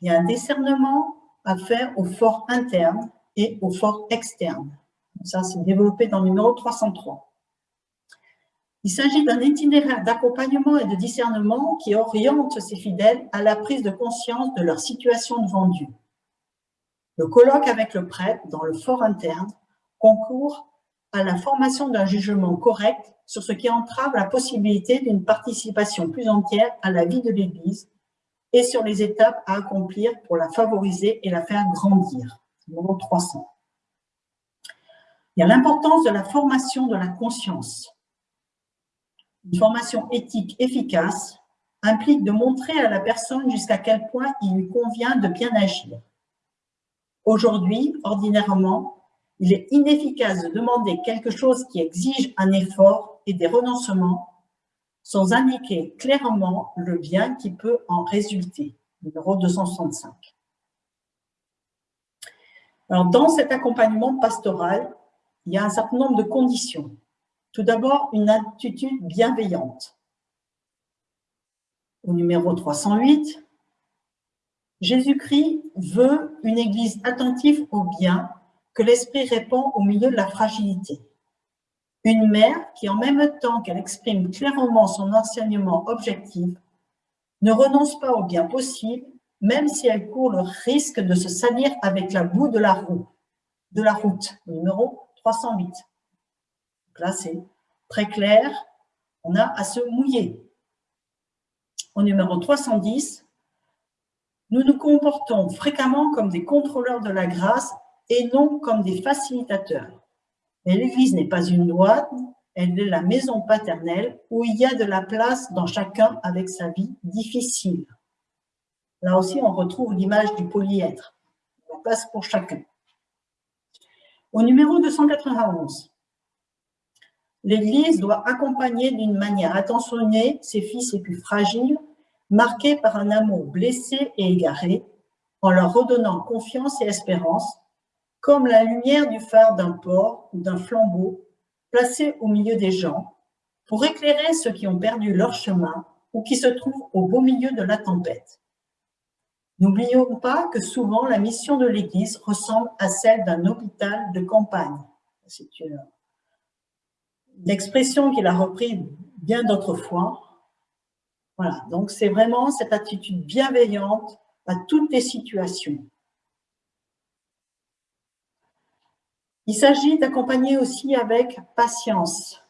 Il y a un discernement à faire au fort interne et au fort externe. Ça, c'est développé dans le numéro 303. Il s'agit d'un itinéraire d'accompagnement et de discernement qui oriente ses fidèles à la prise de conscience de leur situation devant Dieu. Le colloque avec le prêtre dans le fort interne concourt à la formation d'un jugement correct sur ce qui entrave la possibilité d'une participation plus entière à la vie de l'Église et sur les étapes à accomplir pour la favoriser et la faire grandir. Numéro 300. Il y a l'importance de la formation de la conscience. Une formation éthique efficace implique de montrer à la personne jusqu'à quel point il lui convient de bien agir. Aujourd'hui, ordinairement, il est inefficace de demander quelque chose qui exige un effort et des renoncements sans indiquer clairement le bien qui peut en résulter. Numéro 265. Alors, dans cet accompagnement pastoral, il y a un certain nombre de conditions. Tout d'abord, une attitude bienveillante. Au numéro 308, Jésus-Christ veut une Église attentive au bien que l'Esprit répand au milieu de la fragilité. Une mère qui, en même temps qu'elle exprime clairement son enseignement objectif, ne renonce pas au bien possible, même si elle court le risque de se salir avec la boue de la de la route, numéro 308 là, c'est très clair. On a à se mouiller. Au numéro 310, Nous nous comportons fréquemment comme des contrôleurs de la grâce et non comme des facilitateurs. Mais l'Église n'est pas une loi, elle est la maison paternelle où il y a de la place dans chacun avec sa vie difficile. Là aussi, on retrouve l'image du polyêtre, la place pour chacun. Au numéro 291, l'Église doit accompagner d'une manière attentionnée ses fils les plus fragiles, marqués par un amour blessé et égaré, en leur redonnant confiance et espérance, comme la lumière du phare d'un port ou d'un flambeau placé au milieu des gens, pour éclairer ceux qui ont perdu leur chemin ou qui se trouvent au beau milieu de la tempête. N'oublions pas que souvent la mission de l'Église ressemble à celle d'un hôpital de campagne. Expression qu'il a repris bien d'autres fois. Voilà, donc c'est vraiment cette attitude bienveillante à toutes les situations. Il s'agit d'accompagner aussi avec patience.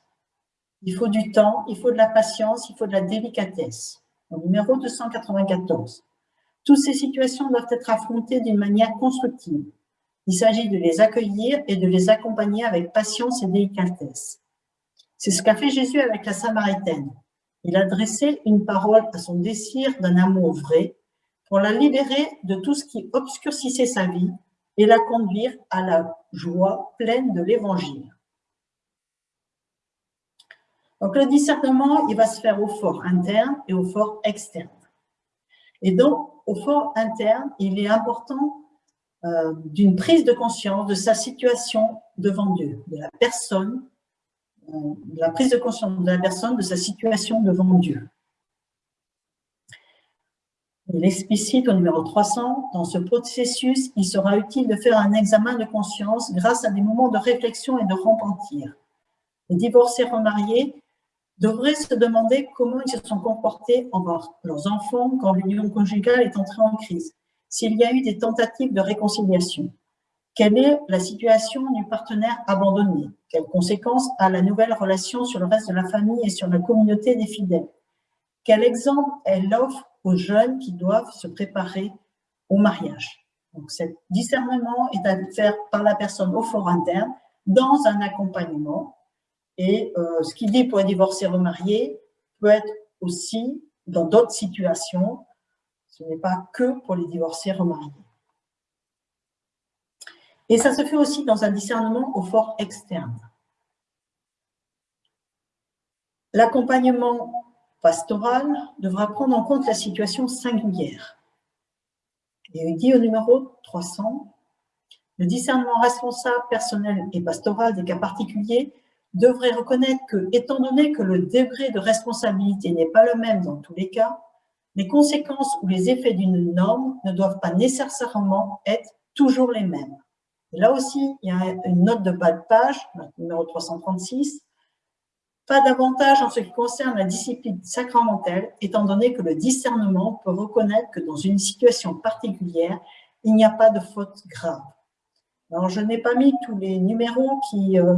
Il faut du temps, il faut de la patience, il faut de la délicatesse. Au numéro 294. Toutes ces situations doivent être affrontées d'une manière constructive. Il s'agit de les accueillir et de les accompagner avec patience et délicatesse. C'est ce qu'a fait Jésus avec la Samaritaine. Il a dressé une parole à son désir d'un amour vrai pour la libérer de tout ce qui obscurcissait sa vie et la conduire à la joie pleine de l'Évangile. Donc le discernement, il va se faire au fort interne et au fort externe. Et donc, au fort interne, il est important euh, d'une prise de conscience de sa situation devant Dieu, de la personne, la prise de conscience de la personne, de sa situation devant Dieu. Il explicite au numéro 300, dans ce processus, il sera utile de faire un examen de conscience grâce à des moments de réflexion et de repentir. Les divorcés remariés devraient se demander comment ils se sont comportés envers leurs enfants quand l'union conjugale est entrée en crise, s'il y a eu des tentatives de réconciliation. Quelle est la situation du partenaire abandonné? Quelles conséquences a la nouvelle relation sur le reste de la famille et sur la communauté des fidèles? Quel exemple elle offre aux jeunes qui doivent se préparer au mariage? Donc, ce discernement est à faire par la personne au fort interne dans un accompagnement et euh, ce qu'il dit pour les divorcés remariés peut être aussi dans d'autres situations. Ce n'est pas que pour les divorcés remariés. Et ça se fait aussi dans un discernement au fort externe. L'accompagnement pastoral devra prendre en compte la situation singulière. Et dit au numéro 300, le discernement responsable, personnel et pastoral des cas particuliers devrait reconnaître que, étant donné que le degré de responsabilité n'est pas le même dans tous les cas, les conséquences ou les effets d'une norme ne doivent pas nécessairement être toujours les mêmes. Là aussi, il y a une note de bas de page, numéro 336, pas davantage en ce qui concerne la discipline sacramentelle, étant donné que le discernement peut reconnaître que dans une situation particulière, il n'y a pas de faute grave. Alors, je n'ai pas mis tous les numéros qui euh,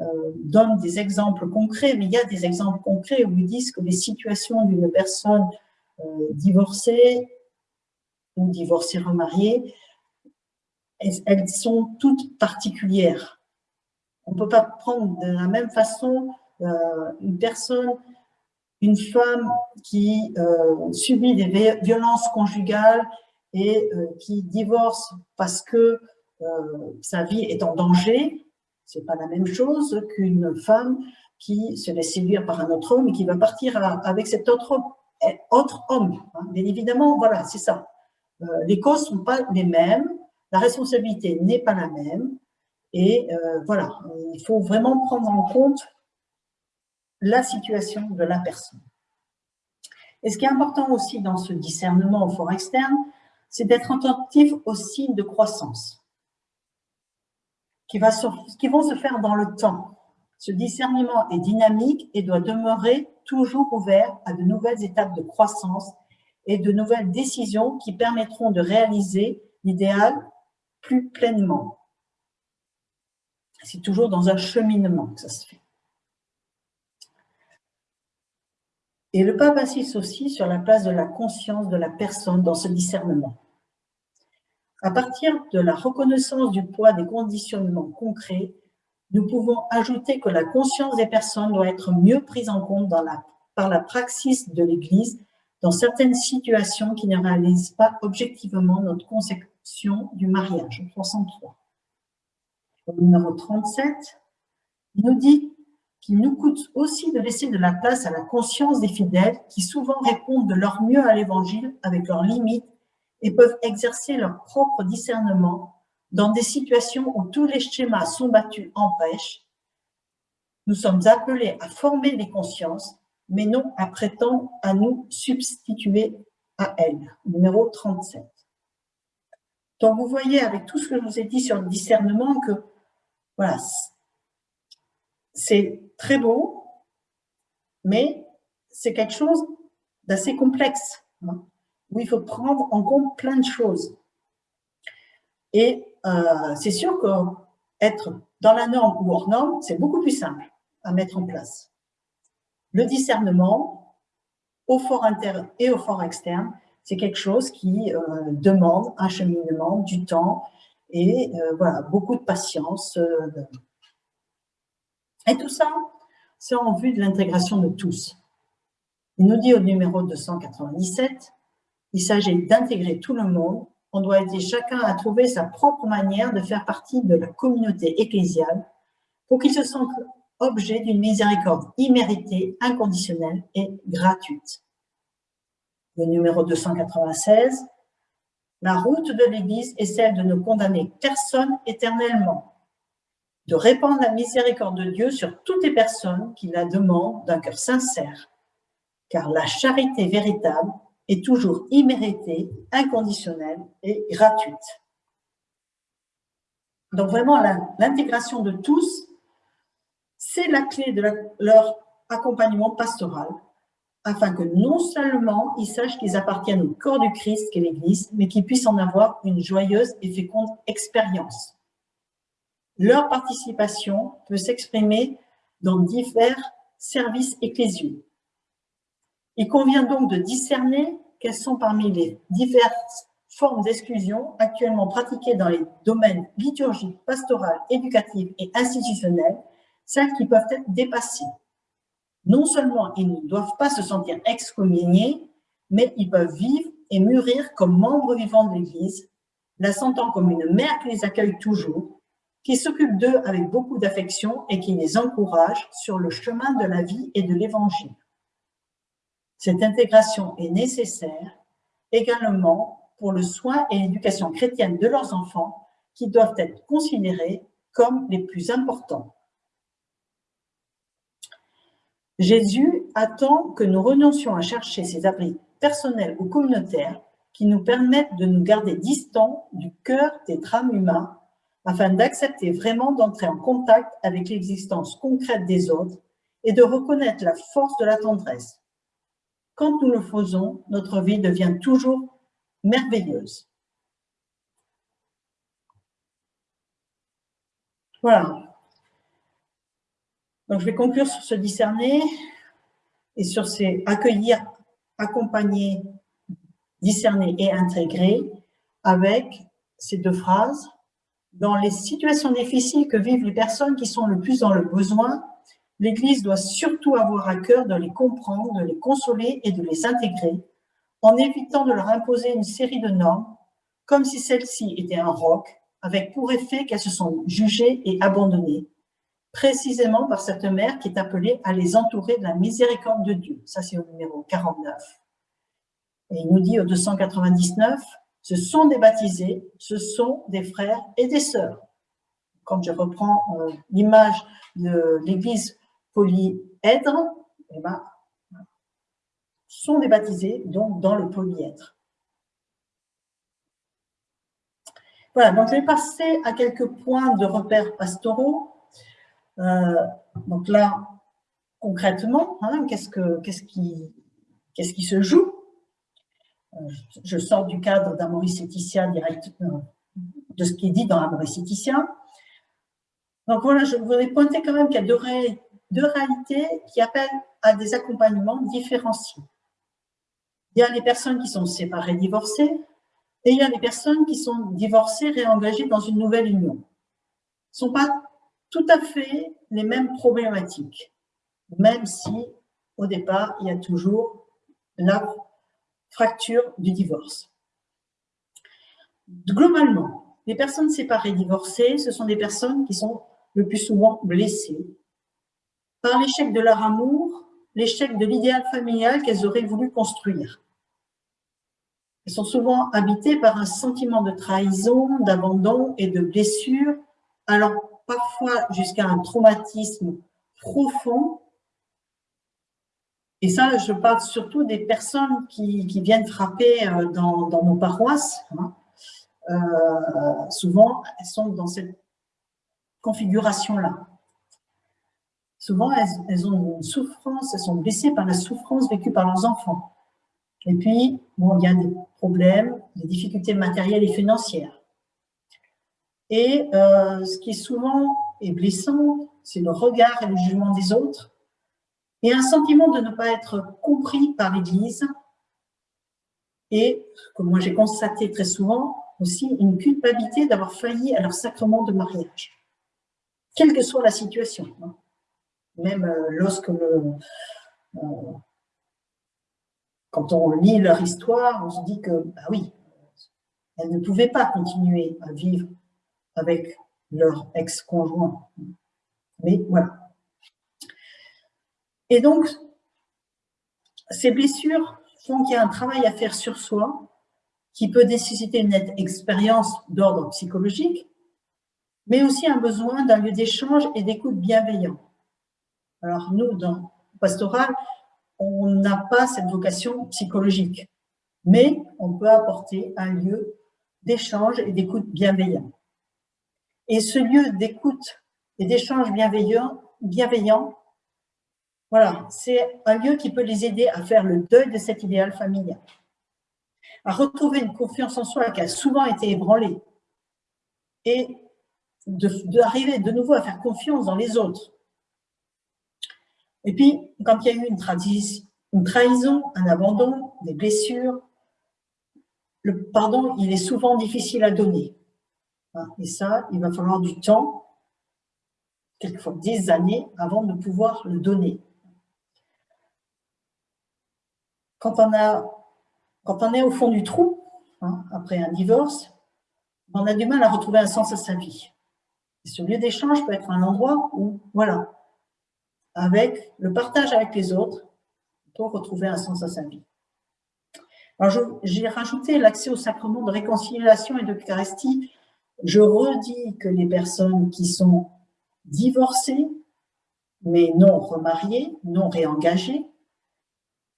euh, donne des exemples concrets, mais il y a des exemples concrets où ils disent que les situations d'une personne euh, divorcée ou divorcée remariée, elles, sont toutes particulières. On ne peut pas prendre de la même façon euh, une personne, une femme qui subit des violences conjugales et qui divorce parce que sa vie est en danger, c'est pas la même chose qu'une femme qui se laisse séduire par un autre homme et qui va partir avec cet autre, autre homme. Hein. Bien évidemment, voilà, c'est ça. Euh, les causes sont pas les mêmes, la responsabilité n'est pas la même, et euh, voilà, il faut vraiment prendre en compte la situation de la personne. Et ce qui est important aussi dans ce discernement au fort externe, c'est d'être attentif aux signes de croissance qui, vont se faire dans le temps. Ce discernement est dynamique et doit demeurer toujours ouvert à de nouvelles étapes de croissance et de nouvelles décisions qui permettront de réaliser l'idéal plus pleinement. C'est toujours dans un cheminement que ça se fait. Et le pape insiste aussi sur la place de la conscience de la personne dans ce discernement. À partir de la reconnaissance du poids des conditionnements concrets, nous pouvons ajouter que la conscience des personnes doit être mieux prise en compte par la praxis de l'Église dans certaines situations qui ne réalisent pas objectivement notre du mariage. 303. Au numéro 37, il nous dit qu'il nous coûte aussi de laisser de la place à la conscience des fidèles qui souvent répondent de leur mieux à l'Évangile avec leurs limites et peuvent exercer leur propre discernement dans des situations où tous les schémas sont battus en brèche. Nous sommes appelés à former les consciences, mais non à prétendre à nous substituer à elles. Numéro 37. Donc vous voyez avec tout ce que je vous ai dit sur le discernement que voilà, c'est très beau, mais c'est quelque chose d'assez complexe, hein, où il faut prendre en compte plein de choses. Et euh, c'est sûr qu'être dans la norme ou hors norme, c'est beaucoup plus simple à mettre en place. Le discernement, au fort interne et au fort externe, c'est quelque chose qui euh, demande un cheminement, du temps et euh, voilà, beaucoup de patience. Et tout ça, c'est en vue de l'intégration de tous. Il nous dit au numéro 297, il s'agit d'intégrer tout le monde. On doit aider chacun à trouver sa propre manière de faire partie de la communauté ecclésiale pour qu'il se sente objet d'une miséricorde imméritée, inconditionnelle et gratuite. Le numéro 296, la route de l'Église est celle de ne condamner personne éternellement, de répandre la miséricorde de Dieu sur toutes les personnes qui la demandent d'un cœur sincère, car la charité véritable est toujours imméritée, inconditionnelle et gratuite. Donc vraiment, l'intégration de tous, c'est la clé de leur accompagnement pastoral, afin que non seulement ils sachent qu'ils appartiennent au corps du Christ qu'est l'Église, mais qu'ils puissent en avoir une joyeuse et féconde expérience. Leur participation peut s'exprimer dans divers services ecclésiaux. Il convient donc de discerner quelles sont parmi les diverses formes d'exclusion actuellement pratiquées dans les domaines liturgiques, pastoral, éducatifs et institutionnels, celles qui peuvent être dépassées. Non seulement ils ne doivent pas se sentir excommuniés, mais ils peuvent vivre et mûrir comme membres vivants de l'Église, la sentant comme une mère qui les accueille toujours, qui s'occupe d'eux avec beaucoup d'affection et qui les encourage sur le chemin de la vie et de l'Évangile. Cette intégration est nécessaire également pour le soin et l'éducation chrétienne de leurs enfants qui doivent être considérés comme les plus importants. Jésus attend que nous renoncions à chercher ces abris personnels ou communautaires qui nous permettent de nous garder distants du cœur des drames humains afin d'accepter vraiment d'entrer en contact avec l'existence concrète des autres et de reconnaître la force de la tendresse. Quand nous le faisons, notre vie devient toujours merveilleuse. Voilà. Donc, je vais conclure sur ce discerner et sur ces accueillir, accompagner, discerner et intégrer avec ces deux phrases. Dans les situations difficiles que vivent les personnes qui sont le plus dans le besoin, l'Église doit surtout avoir à cœur de les comprendre, de les consoler et de les intégrer, en évitant de leur imposer une série de normes, comme si celles-ci étaient un roc, avec pour effet qu'elles se sont jugées et abandonnées, précisément par cette mère qui est appelée à les entourer de la miséricorde de Dieu. Ça, c'est au numéro 49. Et il nous dit au 299, ce sont des baptisés, ce sont des frères et des sœurs. Quand je reprends euh, l'image de l'église polyèdre, eh ben, sont des baptisés, donc dans le polyèdre. Voilà, donc je vais passer à quelques points de repères pastoraux. Euh, donc là, concrètement, hein, qu'est-ce qui, se joue? Je sors du cadre d'un Maurice Laetitia direct, euh, de ce qui est dit dans un Maurice Laetitia. Donc voilà, je voudrais pointer quand même qu'il y a deux, réalités qui appellent à des accompagnements différenciés. Il y a les personnes qui sont séparées, divorcées, et il y a les personnes qui sont divorcées, réengagées dans une nouvelle union. Ne sont pas tout à fait les mêmes problématiques, même si, au départ, il y a toujours la fracture du divorce. Globalement, les personnes séparées, divorcées, ce sont des personnes qui sont le plus souvent blessées par l'échec de leur amour, l'échec de l'idéal familial qu'elles auraient voulu construire. Elles sont souvent habitées par un sentiment de trahison, d'abandon et de blessure, alors parfois jusqu'à un traumatisme profond. Et ça, je parle surtout des personnes qui, viennent frapper euh, dans, nos paroisses. Hein. Euh, souvent, elles sont dans cette configuration-là. Souvent, elles, ont une souffrance, elles sont blessées par la souffrance vécue par leurs enfants. Et puis, bon, il y a des problèmes, des difficultés matérielles et financières. Et euh, ce qui est souvent est blessant, c'est le regard et le jugement des autres, et un sentiment de ne pas être compris par l'Église, et, comme moi j'ai constaté très souvent, aussi une culpabilité d'avoir failli à leur sacrement de mariage, quelle que soit la situation. Hein. Même euh, lorsque euh, quand on lit leur histoire, on se dit que, bah oui, elles ne pouvaient pas continuer à vivre avec leur ex-conjoint. Mais voilà. Et donc, ces blessures font qu'il y a un travail à faire sur soi qui peut nécessiter une expérience d'ordre psychologique, mais aussi un besoin d'un lieu d'échange et d'écoute bienveillant. Alors nous, dans Pastoral, on n'a pas cette vocation psychologique, mais on peut apporter un lieu d'échange et d'écoute bienveillant. Et ce lieu d'écoute et d'échange bienveillant, voilà, c'est un lieu qui peut les aider à faire le deuil de cet idéal familial, à retrouver une confiance en soi qui a souvent été ébranlée et d'arriver de, de nouveau à faire confiance dans les autres, et puis, quand il y a eu une, une trahison, un abandon, des blessures, le pardon, il est souvent difficile à donner. Hein, et ça, il va falloir du temps, quelquefois des années, avant de pouvoir le donner. Quand on, a, quand on est au fond du trou, hein, après un divorce, on a du mal à retrouver un sens à sa vie. Ce lieu d'échange peut être un endroit où, voilà, avec le partage avec les autres pour retrouver un sens à sa vie. Alors, j'ai rajouté l'accès au sacrement de réconciliation et de d'Eucharistie. Je redis que les personnes qui sont divorcées, mais non remariées, non réengagées,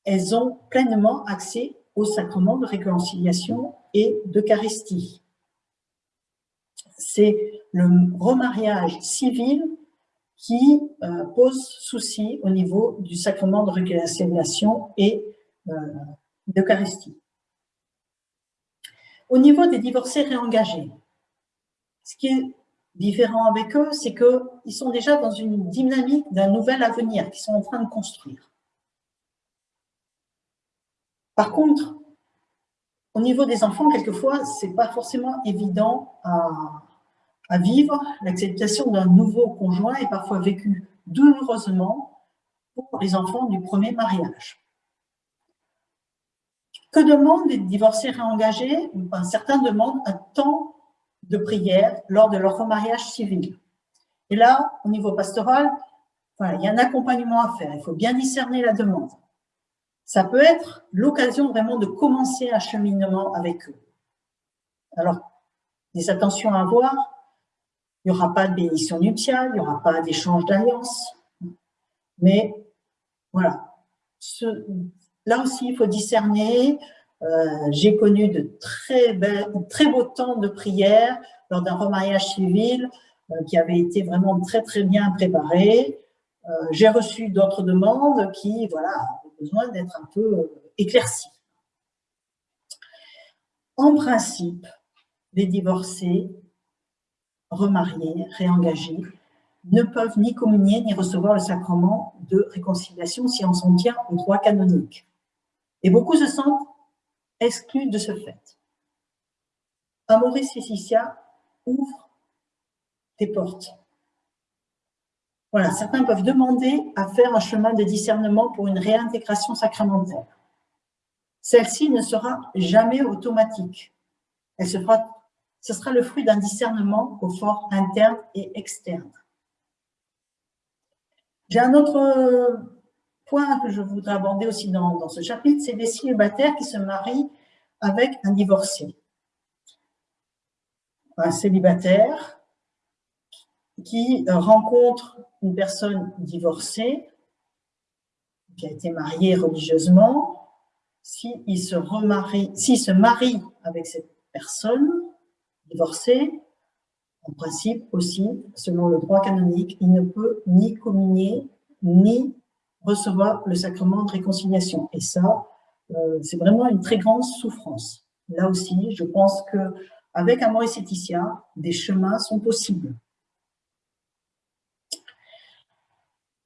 elles ont pleinement accès au sacrement de réconciliation et d'Eucharistie. C'est le remariage civil qui euh, pose souci au niveau du sacrement de réconciliation et euh, d'Eucharistie. Au niveau des divorcés réengagés, ce qui est différent avec eux, c'est qu'ils sont déjà dans une dynamique d'un nouvel avenir qu'ils sont en train de construire. Par contre, au niveau des enfants, quelquefois, ce n'est pas forcément évident à, vivre, l'acceptation d'un nouveau conjoint est parfois vécue douloureusement pour les enfants du premier mariage. Que demandent les divorcés réengagés? Certains demandent un temps de prière lors de leur remariage civil. Et là, au niveau pastoral, il y a un accompagnement à faire. Il faut bien discerner la demande. Ça peut être l'occasion vraiment de commencer un cheminement avec eux. Alors, des attentions à avoir, il n'y aura pas de bénédiction nuptiale, il n'y aura pas d'échange d'alliance. Mais voilà, là aussi, il faut discerner. Euh, j'ai connu de très, beaux temps de prière lors d'un remariage civil euh, qui avait été vraiment très, très bien préparé. Euh, j'ai reçu d'autres demandes qui, voilà, ont besoin d'être un peu éclaircies. En principe, les divorcés remariés, réengagés, ne peuvent ni communier ni recevoir le sacrement de réconciliation si on s'en tient au droit canonique. Et beaucoup se sentent exclus de ce fait. Amoris Laetitia ouvre des portes. Voilà, certains peuvent demander à faire un chemin de discernement pour une réintégration sacramentaire. Celle-ci ne sera jamais automatique. Elle ce sera le fruit d'un discernement au fort interne et externe. J'ai un autre point que je voudrais aborder aussi dans, ce chapitre, c'est les célibataires qui se marient avec un divorcé. Un célibataire qui rencontre une personne divorcée, qui a été mariée religieusement, s'il se remarie, s'il se marie avec cette personne divorcée, en principe aussi, selon le droit canonique, il ne peut ni communier, ni recevoir le sacrement de réconciliation. Et ça, euh, c'est vraiment une très grande souffrance. Là aussi, je pense que avec un Maurice des chemins sont possibles.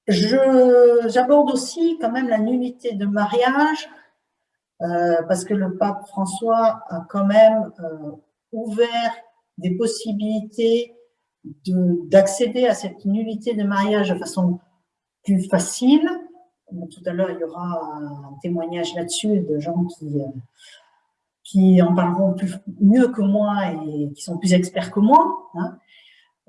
J'aborde aussi quand même la nullité de mariage, euh, parce que le pape François a quand même euh, ouvert des possibilités d'accéder à cette nullité de mariage de façon plus facile. Tout à l'heure, il y aura un témoignage là-dessus de gens qui, euh, qui en parleront plus, mieux que moi et qui sont plus experts que moi. Hein.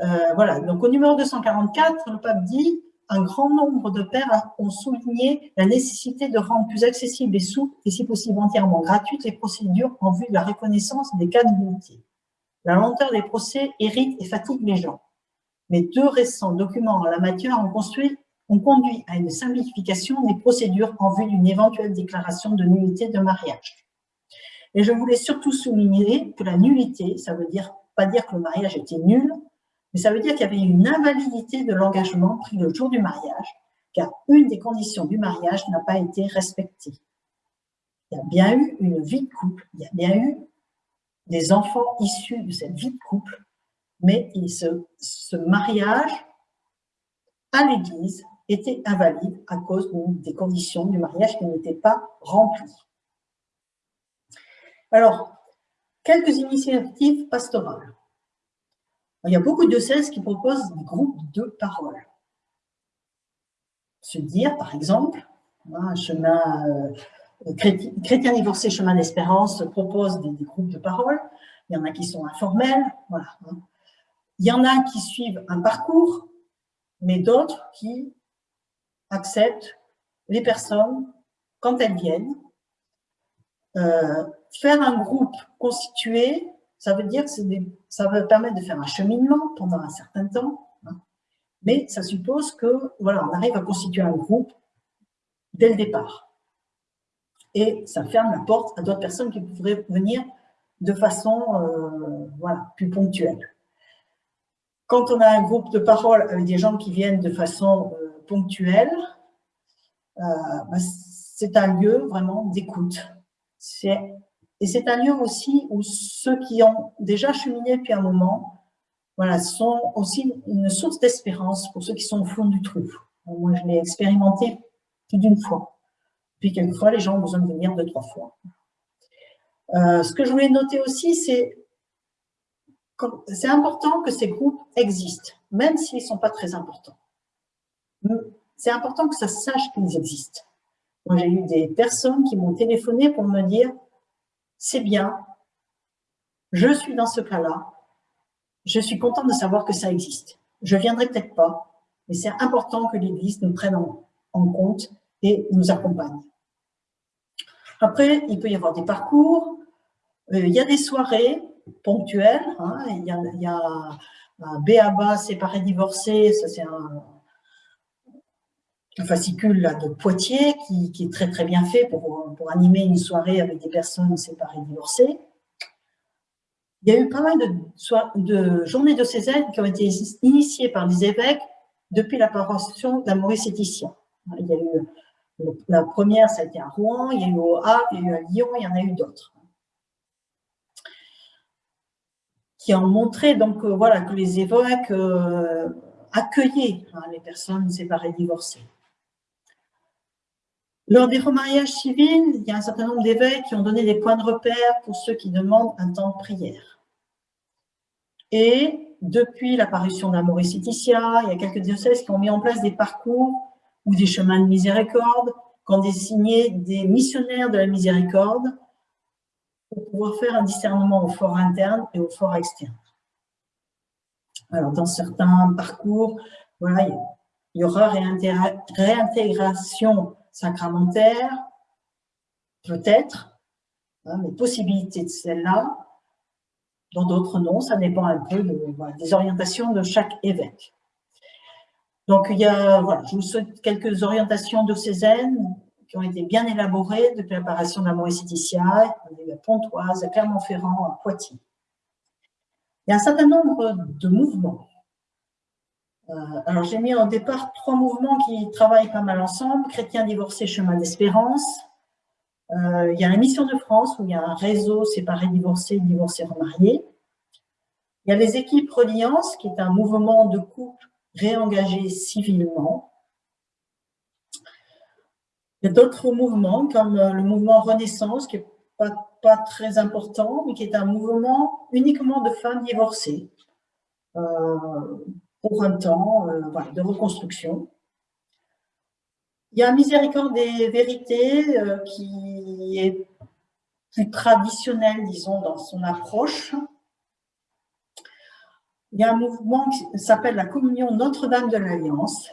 Euh, voilà, donc au numéro 244, le pape dit un grand nombre de pères ont souligné la nécessité de rendre plus accessibles et souples, et si possible entièrement gratuites, les procédures en vue de la reconnaissance des cas d'unité. La lenteur des procès irrite et fatigue les gens. Mais deux récents documents en la matière ont, construit, ont conduit à une simplification des procédures en vue d'une éventuelle déclaration de nullité de mariage. Et je voulais surtout souligner que la nullité, ça veut dire pas dire que le mariage était nul, mais ça veut dire qu'il y avait une invalidité de l'engagement pris le jour du mariage, car une des conditions du mariage n'a pas été respectée. Il y a bien eu une vie de couple, il y a bien eu des enfants issus de cette vie de couple, mais ce, ce mariage à l'église était invalide à cause des conditions du mariage qui n'étaient pas remplies. Alors, quelques initiatives pastorales. Il y a beaucoup de diocèses qui proposent des groupes de parole. Se dire, par exemple, un chemin euh, chrétien, divorcé, chemin d'espérance propose des, groupes de parole. Il y en a qui sont informels, voilà. Hein. Il y en a qui suivent un parcours, mais d'autres qui acceptent les personnes quand elles viennent. Euh, faire un groupe constitué, ça veut dire que ça va permettre de faire un cheminement pendant un certain temps, hein. mais ça suppose que voilà, on arrive à constituer un groupe dès le départ. Et ça ferme la porte à d'autres personnes qui pourraient venir de façon euh, voilà, plus ponctuelle. Quand on a un groupe de parole avec des gens qui viennent de façon ponctuelle, euh, bah, c'est un lieu vraiment d'écoute. Et c'est un lieu aussi où ceux qui ont déjà cheminé depuis un moment, voilà, sont aussi une source d'espérance pour ceux qui sont au fond du trou. Moi, je l'ai expérimenté plus d'une fois. Puis quelquefois, les gens ont besoin de venir deux, trois fois. Euh, ce que je voulais noter aussi, c'est c'est important que ces groupes existent, même s'ils ne sont pas très importants. C'est important que ça sache qu'ils existent. Moi, j'ai eu des personnes qui m'ont téléphoné pour me dire c'est bien, je suis dans ce cas-là, je suis contente de savoir que ça existe. Je viendrai peut-être pas, mais c'est important que l'Église nous prenne en, compte et nous accompagne. Après, il peut y avoir des parcours, euh, il y a des soirées ponctuelles, hein, il, y a, y a un BABA séparé divorcé, ça c'est un, fascicule là, de Poitiers qui, est très très bien fait pour, pour, animer une soirée avec des personnes séparées divorcées. Il y a eu pas mal de, de journées de Césaire qui ont été initiées par les évêques depuis l'apparition de la Maurice. Il y a eu la première, ça a été à Rouen, il y a eu au Havre, il y a eu à Lyon, il y en a eu d'autres. Qui ont montré donc euh, voilà que les évêques euh, accueillait hein, les personnes séparées divorcées. Lors des remariages civils, il y a un certain nombre d'évêques qui ont donné des points de repère pour ceux qui demandent un temps de prière. Et depuis l'apparition d'Amoris Laetitia, il y a quelques diocèses qui ont mis en place des parcours ou des chemins de miséricorde, qui ont désigné des missionnaires de la miséricorde pour pouvoir faire un discernement au fort interne et au fort externe. Alors, dans certains parcours, voilà, il y aura réintégration sacramentaire, peut-être, hein, mais possibilité de celle-là. Dans d'autres, non, ça dépend un peu des orientations de chaque évêque. Donc, il y a, voilà, je vous souhaite quelques orientations diocésaines qui ont été bien élaborées depuis l'apparition de la Maurice-Laetitia, à Pontoise, à Clermont-Ferrand, à Poitiers. Il y a un certain nombre de mouvements. Euh, alors, j'ai mis au départ trois mouvements qui travaillent pas mal ensemble. Chrétiens divorcés, chemin d'espérance. Euh, il y a la Mission de France, où il y a un réseau séparé divorcés, divorcés remariés. Il y a les équipes Reliance, qui est un mouvement de couple réengagés civilement. Il y a d'autres mouvements, comme euh, le mouvement Renaissance, qui n'est pas, très important, mais qui est un mouvement uniquement de femmes divorcées, pour un temps euh, de reconstruction. Il y a un Miséricorde des vérités qui est plus traditionnel, disons, dans son approche, il y a un mouvement qui s'appelle la communion Notre-Dame de l'Alliance.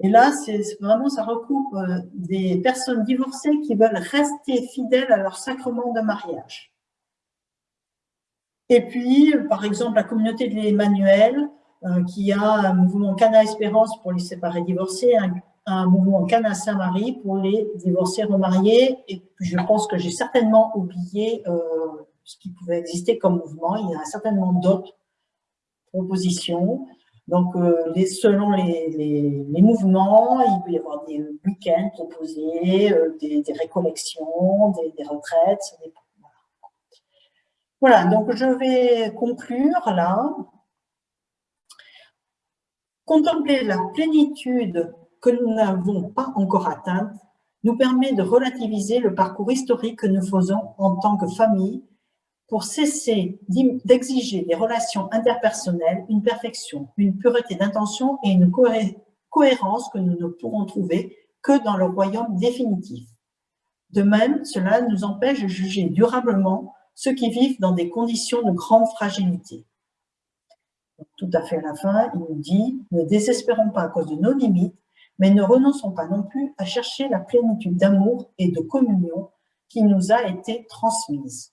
Et là, c'est vraiment, ça recoupe euh, des personnes divorcées qui veulent rester fidèles à leur sacrement de mariage. Et puis, par exemple, la communauté de l'Emmanuel, euh, qui a un mouvement Cana Espérance pour les séparés divorcés, un, mouvement Cana Saint-Marie pour les divorcés remariés. Et je pense que j'ai certainement oublié euh, ce qui pouvait exister comme mouvement. Il y a certainement d'autres propositions. Donc, euh, selon les, mouvements, il peut y avoir des week-ends proposés, euh, des, récollections, des, retraites. Voilà. donc je vais conclure là. Contempler la plénitude que nous n'avons pas encore atteinte nous permet de relativiser le parcours historique que nous faisons en tant que famille pour cesser d'exiger des relations interpersonnelles une perfection, une pureté d'intention et une cohérence que nous ne pourrons trouver que dans le royaume définitif. De même, cela nous empêche de juger durablement ceux qui vivent dans des conditions de grande fragilité. Tout à fait à la fin, il nous dit « Ne désespérons pas à cause de nos limites, mais ne renonçons pas non plus à chercher la plénitude d'amour et de communion qui nous a été transmise. »